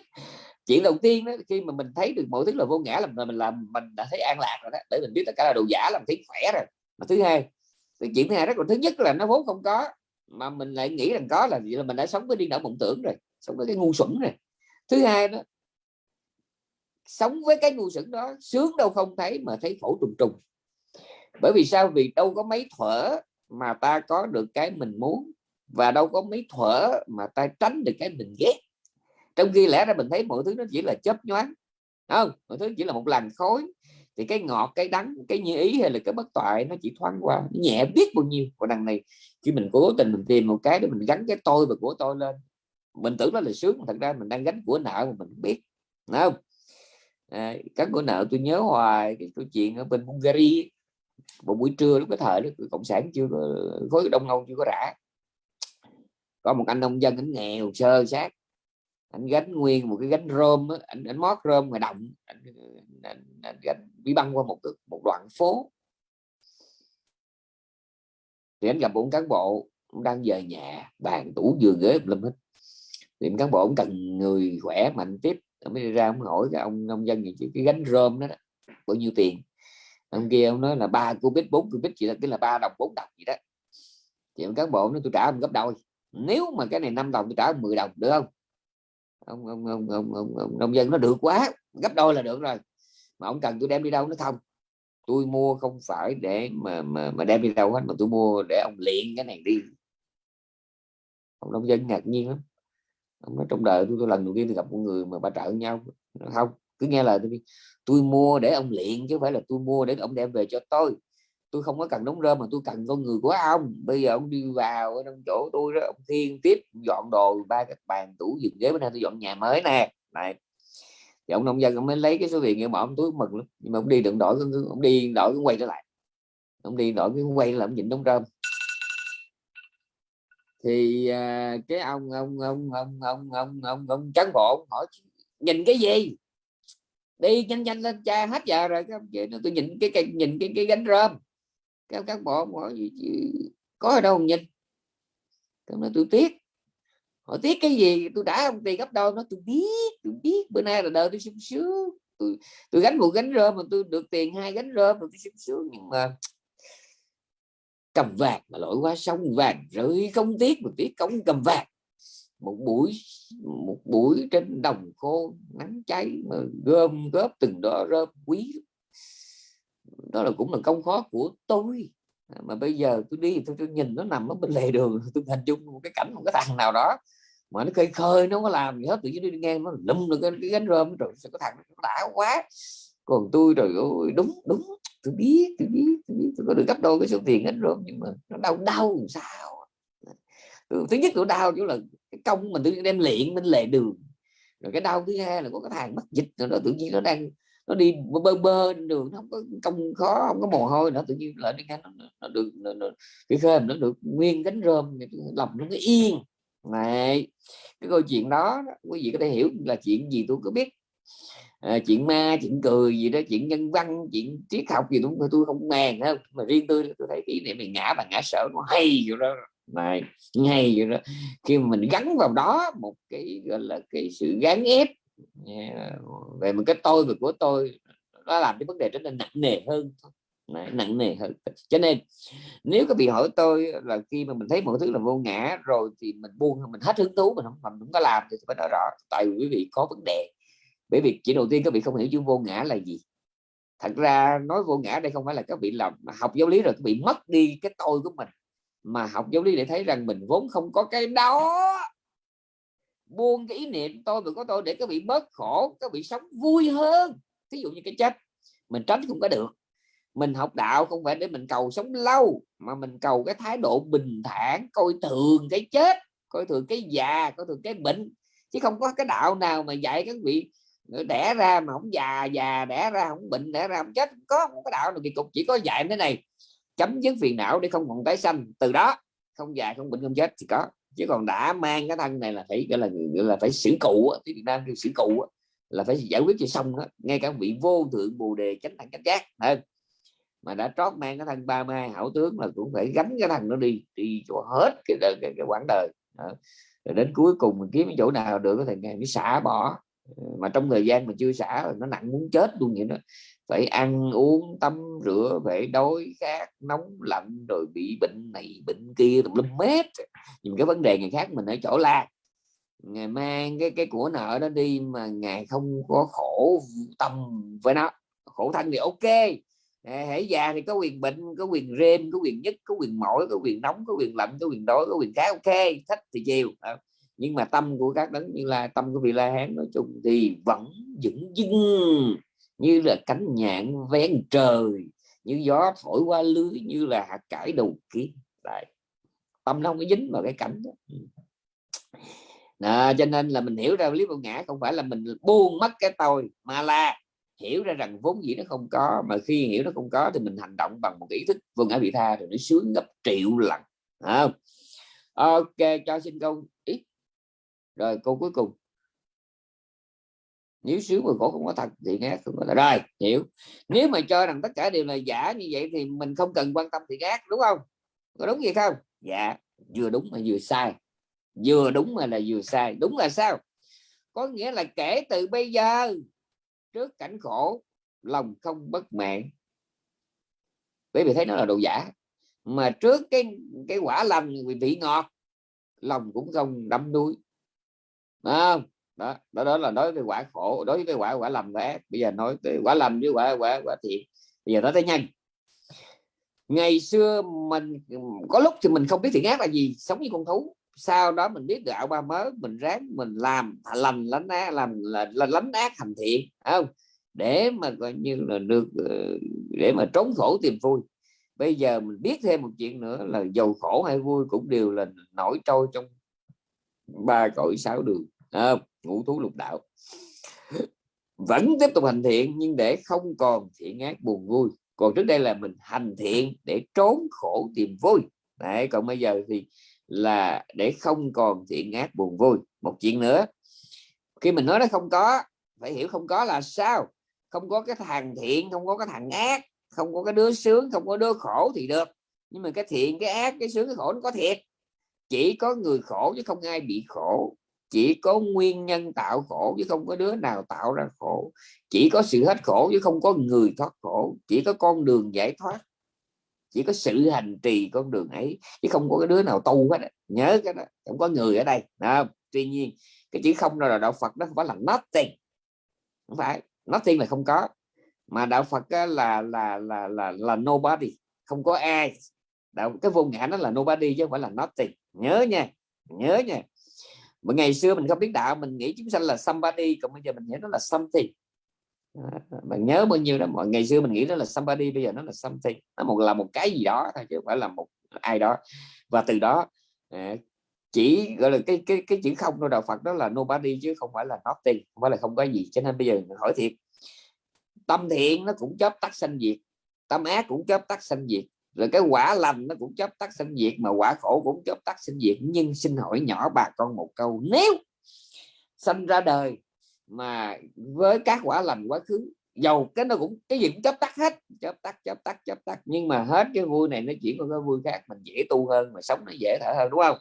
chuyện đầu tiên đó khi mà mình thấy được mọi thứ là vô ngã là mình làm mình đã thấy an lạc rồi đó để mình biết tất cả là đồ giả làm thấy khỏe rồi. Mà thứ hai cái chuyện thứ hai rất là thứ nhất là nó vốn không có mà mình lại nghĩ rằng có là gì là mình đã sống với điên đảo mộng tưởng rồi sống với cái ngu xuẩn rồi thứ hai đó, sống với cái ngu xuẩn đó, sướng đâu không thấy mà thấy khổ trùng trùng. Bởi vì sao? Vì đâu có mấy thuở mà ta có được cái mình muốn và đâu có mấy thuở mà ta tránh được cái mình ghét. Trong khi lẽ ra mình thấy mọi thứ nó chỉ là chấp nhoáng không? Mọi thứ chỉ là một làn khối thì cái ngọt, cái đắng, cái như ý hay là cái bất toại nó chỉ thoáng qua nhẹ biết bao nhiêu. Còn đằng này khi mình cố tình mình tìm một cái để mình gắn cái tôi và của tôi lên mình tưởng đó là sướng thật ra mình đang gánh của nợ mà mình không biết. Đúng không? À, các của nợ tôi nhớ hoài cái câu chuyện ở bên Hungary. Một buổi trưa lúc cái thời đó cộng sản chưa có khối đông âu chưa có rã. Có một anh nông dân anh nghèo sơ sát. Anh gánh nguyên một cái gánh rơm đó, anh, anh mót rơm ngoài động anh, anh, anh, anh đi băng qua một một đoạn phố. Thì anh gặp một cán bộ đang về nhà bàn tủ giường ghế lâm hết thì cán bộ cũng cần người khỏe mạnh tiếp mới đi ra ông hỏi cái ông nông dân gì cái gánh rơm đó, đó bao nhiêu tiền? Ông kia ông nói là ba cubit bốn cubit chỉ là cái là ba đồng bốn đồng gì đó. Thì ông cán bộ nói tôi trả ông gấp đôi. Nếu mà cái này năm đồng tôi trả 10 đồng được không? Ông ông ông ông, ông, ông nông dân nó được quá gấp đôi là được rồi. Mà ông cần tôi đem đi đâu nó không tôi mua không phải để mà mà, mà đem đi đâu hết mà tôi mua để ông luyện cái này đi. Ông nông dân ngạc nhiên lắm nói trong đời tôi, tôi lần đầu tiên tôi gặp một người mà ba trợ nhau. Không cứ nghe lời tôi tôi mua để ông luyện chứ không phải là tôi mua để ông đem về cho tôi. Tôi không có cần đóng rơm mà tôi cần con người của ông. Bây giờ ông đi vào ở trong chỗ tôi đó ông thiên tiếp dọn đồ ba cái bàn tủ giường ghế bữa nay tôi dọn nhà mới nè. Này. Thì ông nông dân ông mới lấy cái số tiền kia mà ông túi mừng lắm. Nhưng mà ông đi đừng đổi ông đi đổi cái quay trở lại. Ông đi đổi cái quay là ông nhìn đóng rơm thì à, cái ông ông ông ông ông ông ông, ông cán bộ hỏi nhìn cái gì? Đi nhanh nhanh lên cha hết giờ rồi. Các ông chị nó tôi nhìn cái, cái nhìn cái cái gánh rơm. Các cán bộ hỏi gì, có ở đâu không nhìn? Tôi nói tôi tiếc. Hỏi tiếc cái gì? Tôi đã ông tiền gấp đâu nó tôi biết tôi biết bữa nay là đời tôi sung sướng. Tôi tôi gánh một gánh rơm mà tôi được tiền hai gánh rơm mà tôi sung sướng. Nhưng mà cầm vàng mà lội qua sông vàng rưỡi không tiếc một tiếc cống cầm vàng. Một buổi một buổi trên đồng khô nắng cháy mà gom góp từng đó rơm quý. Đó là cũng là công khó của tôi. À, mà bây giờ tôi đi tôi, tôi nhìn nó nằm ở bên lề đường tôi hình dung một cái cảnh một cái thằng nào đó mà nó khơi khơi nó có làm gì hết tự nhiên đi ngang nó lum được cái, cái gánh rơm rồi sao có thằng nó đã quá. Còn tôi rồi ôi, đúng đúng tôi biết tôi biết tôi biết. Tôi có được gấp đôi cái số tiền hết rơm nhưng mà nó đau đau làm sao à. ừ, thứ nhất tôi đau chỗ là cái công mình tôi đem luyện bên lề đường. Rồi cái đau thứ hai là có cái thằng mất dịch rồi nó tự nhiên nó đang nó đi bơ bơ trên đường nó không có công khó không có mồ hôi nữa tự nhiên lại đi ngang nó, nó được nó, nó, cái khơi nó được nguyên cánh rơm lòng nó yên. Này cái câu chuyện đó quý vị có thể hiểu là chuyện gì tôi có biết à, chuyện ma chuyện cười gì đó chuyện nhân văn chuyện triết học gì tôi tôi không màng không? Mà riêng tôi tôi thấy cái này mình ngã và ngã sợ nó hay vậy đó. Này hay vậy đó. Khi mà mình gắn vào đó một cái gọi là cái sự gắn ép về một cái tôi và của tôi nó làm cái vấn đề trở nên nặng nề hơn. Đấy, nặng nề hơn. Cho nên nếu có bị hỏi tôi là khi mà mình thấy mọi thứ là vô ngã rồi thì mình buông mình hết hứng thú mình không mình không có làm thì phải nói rõ. Tại vì quý vị có vấn đề bởi vì chỉ đầu tiên các vị không hiểu chữ vô ngã là gì. Thật ra nói vô ngã đây không phải là các vị làm học giáo lý rồi các vị mất đi cái tôi của mình. Mà học giáo lý để thấy rằng mình vốn không có cái đó. Buông cái ý niệm tôi và có tôi để các vị bớt khổ, các vị sống vui hơn. Ví dụ như cái chết, mình tránh không có được. Mình học đạo không phải để mình cầu sống lâu, mà mình cầu cái thái độ bình thản, coi thường cái chết, coi thường cái già, coi thường cái bệnh. Chứ không có cái đạo nào mà dạy các vị đẻ ra mà không già già đẻ ra không bệnh đẻ ra không chết không có một cái đạo nào kỳ cục chỉ có dạy thế này. Chấm dứt phiền não để không còn tái sanh. Từ đó không già không bệnh không chết thì có. Chứ còn đã mang cái thân này là phải gọi là gọi là phải xử cụ tiếng Việt Nam kêu xử cụ là phải giải quyết cho xong đó ngay cả vị vô thượng bồ đề chánh thằng chánh giác hơn mà đã trót mang cái thân ba mai hảo tướng là cũng phải gánh cái thằng nó đi đi cho hết cái cái, cái, cái quãng đời. Đó. rồi đến cuối cùng mình kiếm cái chỗ nào được có thể ngày mới xả bỏ mà trong thời gian mà chưa xả nó nặng muốn chết luôn vậy đó. Phải ăn uống, tắm rửa, phải đói khát, nóng lạnh, rồi bị bệnh này, bệnh kia, tùm lum mét nhưng cái vấn đề ngày khác mình ở chỗ là ngày mang cái cái của nợ đó đi mà ngày không có khổ tâm với nó. Khổ thân thì ok. Hãy già thì có quyền bệnh, có quyền rêm, có quyền nhất, có quyền mỏi, có quyền nóng, có quyền lạnh, có quyền đói, có quyền khá, ok. Thích thì chiều nhưng mà tâm của các đấng như là tâm của vị la hán nói chung thì vẫn vững dưng như là cánh nhạn ven trời như gió thổi qua lưới như là hạt cải đầu kiến. Đấy. tâm nó không có dính vào cái cảnh đó. À, cho nên là mình hiểu ra lý vô ngã không phải là mình buông mất cái tôi mà là hiểu ra rằng vốn dĩ nó không có mà khi hiểu nó không có thì mình hành động bằng một ý thức. Vô ngã vị tha rồi nó sướng gấp triệu lần à, ok cho xin câu ít rồi câu cuối cùng. Nếu sướng mà khổ không có thật thì ác không có thật rồi, hiểu. Nếu mà cho rằng tất cả đều là giả như vậy thì mình không cần quan tâm thì ác đúng không? Có đúng vậy không? Dạ vừa đúng mà vừa sai. Vừa đúng mà là vừa sai. Đúng là sao? Có nghĩa là kể từ bây giờ, trước cảnh khổ, lòng không bất mãn. Bởi vì thấy nó là đồ giả. Mà trước cái cái quả lành vị ngọt, lòng cũng không đắm đuối à, đó, đó đó là đối với quả khổ đối với quả quả lầm quả bây giờ nói tới quả lầm với quả quả quả thiện. Bây giờ nói tới nhanh. Ngày xưa mình có lúc thì mình không biết thiện ác là gì sống như con thú. Sau đó mình biết đạo ba mớ mình ráng mình làm lành lánh ác làm là, là lánh ác thành thiện không? Để mà coi như là được ờ, để mà trốn khổ tìm vui. Bây giờ mình biết thêm một chuyện nữa là giàu khổ hay vui cũng đều là nổi trôi trong ba cõi sáu đường à, ngũ thú lục đạo. Vẫn tiếp tục hành thiện nhưng để không còn thiện ác buồn vui. Còn trước đây là mình hành thiện để trốn khổ tìm vui. Đấy, còn bây giờ thì là để không còn thiện ác buồn vui. Một chuyện nữa khi mình nói nó không có phải hiểu không có là sao? Không có cái thằng thiện không có cái thằng ác không có cái đứa sướng không có đứa khổ thì được. Nhưng mà cái thiện cái ác cái sướng cái khổ nó có thiệt chỉ có người khổ chứ không ai bị khổ. Chỉ có nguyên nhân tạo khổ chứ không có đứa nào tạo ra khổ. Chỉ có sự hết khổ chứ không có người thoát khổ. Chỉ có con đường giải thoát. Chỉ có sự hành trì con đường ấy chứ không có cái đứa nào tu hết nhớ cái đó không có người ở đây à, tuy nhiên cái chữ không là đạo Phật đó không phải là nothing. Không phải nothing là không có. Mà đạo Phật là là là là, là nobody không có ai đạo cái vô ngã nó là nobody chứ không phải là nothing. Nhớ nha nhớ nha. Mà ngày xưa mình không biết đạo mình nghĩ chúng sanh là somebody còn bây giờ mình nghĩ nó là something. À, bạn nhớ bao nhiêu đó mọi ngày xưa mình nghĩ nó là somebody bây giờ nó là something. Nó một là một cái gì đó thôi chứ không phải là một ai đó. Và từ đó à, chỉ gọi là cái cái cái chữ không của đạo Phật đó là nobody chứ không phải là nothing không phải là không có gì. Cho nên bây giờ mình hỏi thiệt tâm thiện nó cũng chớp tắt sanh diệt tâm ác cũng chớp tắt sanh diệt rồi cái quả lành nó cũng chớp tắt sinh diệt mà quả khổ cũng chớp tắt sinh diệt. Nhưng xin hỏi nhỏ bà con một câu, nếu sinh ra đời mà với các quả lành, quá khứ, dầu cái nó cũng, cái gì cũng chấp tắt hết chấp tắt chấp tắt chấp tắt, nhưng mà hết cái vui này nó chuyển qua cái vui khác, mình dễ tu hơn, mà sống nó dễ thở hơn, đúng không?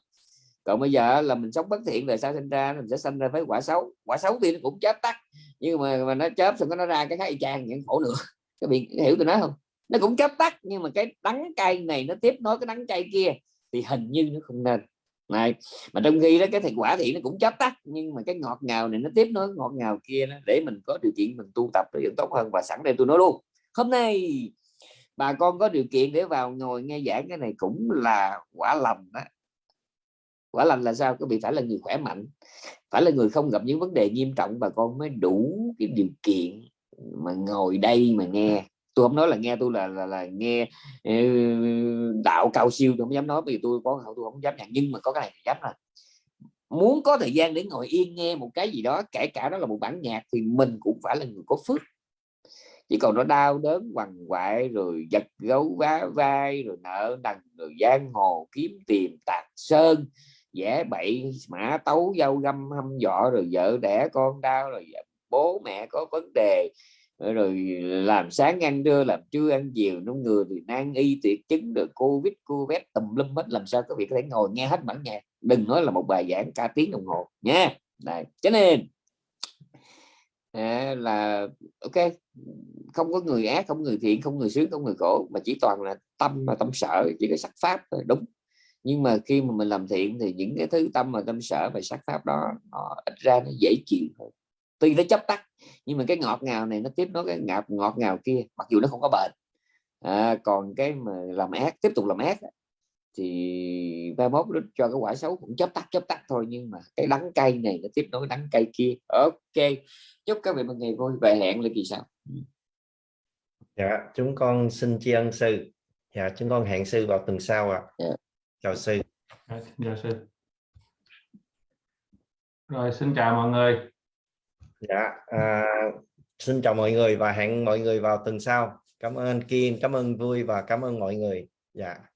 Còn bây giờ là mình sống bất thiện, rồi sao sinh ra? Mình sẽ sinh ra với quả xấu. Quả xấu thì nó cũng chấp tắt, nhưng mà mà nó chớp xong nó ra cái khác y chang những khổ nữa. Các bạn hiểu tôi nói không? Nó cũng chấp tắt nhưng mà cái đắng cay này nó tiếp nối cái đắng cay kia thì hình như nó không nên. Này mà trong khi đó cái thành quả thì nó cũng chấp tắt nhưng mà cái ngọt ngào này nó tiếp nối ngọt ngào kia đó, để mình có điều kiện mình tu tập nó vẫn tốt hơn và sẵn đây tôi nói luôn. Hôm nay bà con có điều kiện để vào ngồi nghe giảng cái này cũng là quả lành đó. Quả lành là sao? Các vị phải là người khỏe mạnh phải là người không gặp những vấn đề nghiêm trọng bà con mới đủ cái điều kiện mà ngồi đây mà nghe tôi không nói là nghe tôi là là, là nghe ờ, đạo cao siêu tôi không dám nói vì tôi có tôi không dám nhận nhưng mà có cái này dám là muốn có thời gian để ngồi yên nghe một cái gì đó kể cả đó là một bản nhạc thì mình cũng phải là người có phước. Chỉ còn nó đau đớn quằn quại rồi giật gấu vá vai rồi nợ nần rồi giang hồ kiếm tiền tạc sơn vẽ bậy mã tấu dâu găm hâm dọ rồi vợ đẻ con đau rồi bố mẹ có vấn đề Ờ, rồi làm sáng ăn trưa làm trưa ăn chiều nó người thì nan y tuyệt chứng được covid covid tùm lum hết làm sao có việc có thể ngồi nghe hết bản nhạc. Đừng nói là một bài giảng cả tiếng đồng hồ nha. Này cho nên à, là ok không có người ác không người thiện không người sướng không người khổ mà chỉ toàn là tâm mà tâm sợ chỉ có sắc pháp thôi đúng. Nhưng mà khi mà mình làm thiện thì những cái thứ tâm mà tâm sở và sắc pháp đó nó ít ra nó dễ chịu hơn tuy nó chấp tắt nhưng mà cái ngọt ngào này nó tiếp nối cái ngọt ngọt ngào kia mặc dù nó không có bền à, còn cái mà làm ác tiếp tục làm ác thì ba mốt nó cho cái quả xấu cũng chấp tắt chấp tắt thôi nhưng mà cái đắng cay này nó tiếp nối đắng cay kia. Ok chúc các vị một ngày vui và hẹn lại kỳ sau. Dạ chúng con xin tri ân sư. Dạ chúng con hẹn sư vào tuần sau ạ. À. Dạ. chào sư. Rồi, xin chào sư. Rồi xin chào mọi người dạ à, xin chào mọi người và hẹn mọi người vào tuần sau. Cảm ơn Kiên cảm ơn vui và cảm ơn mọi người. Dạ.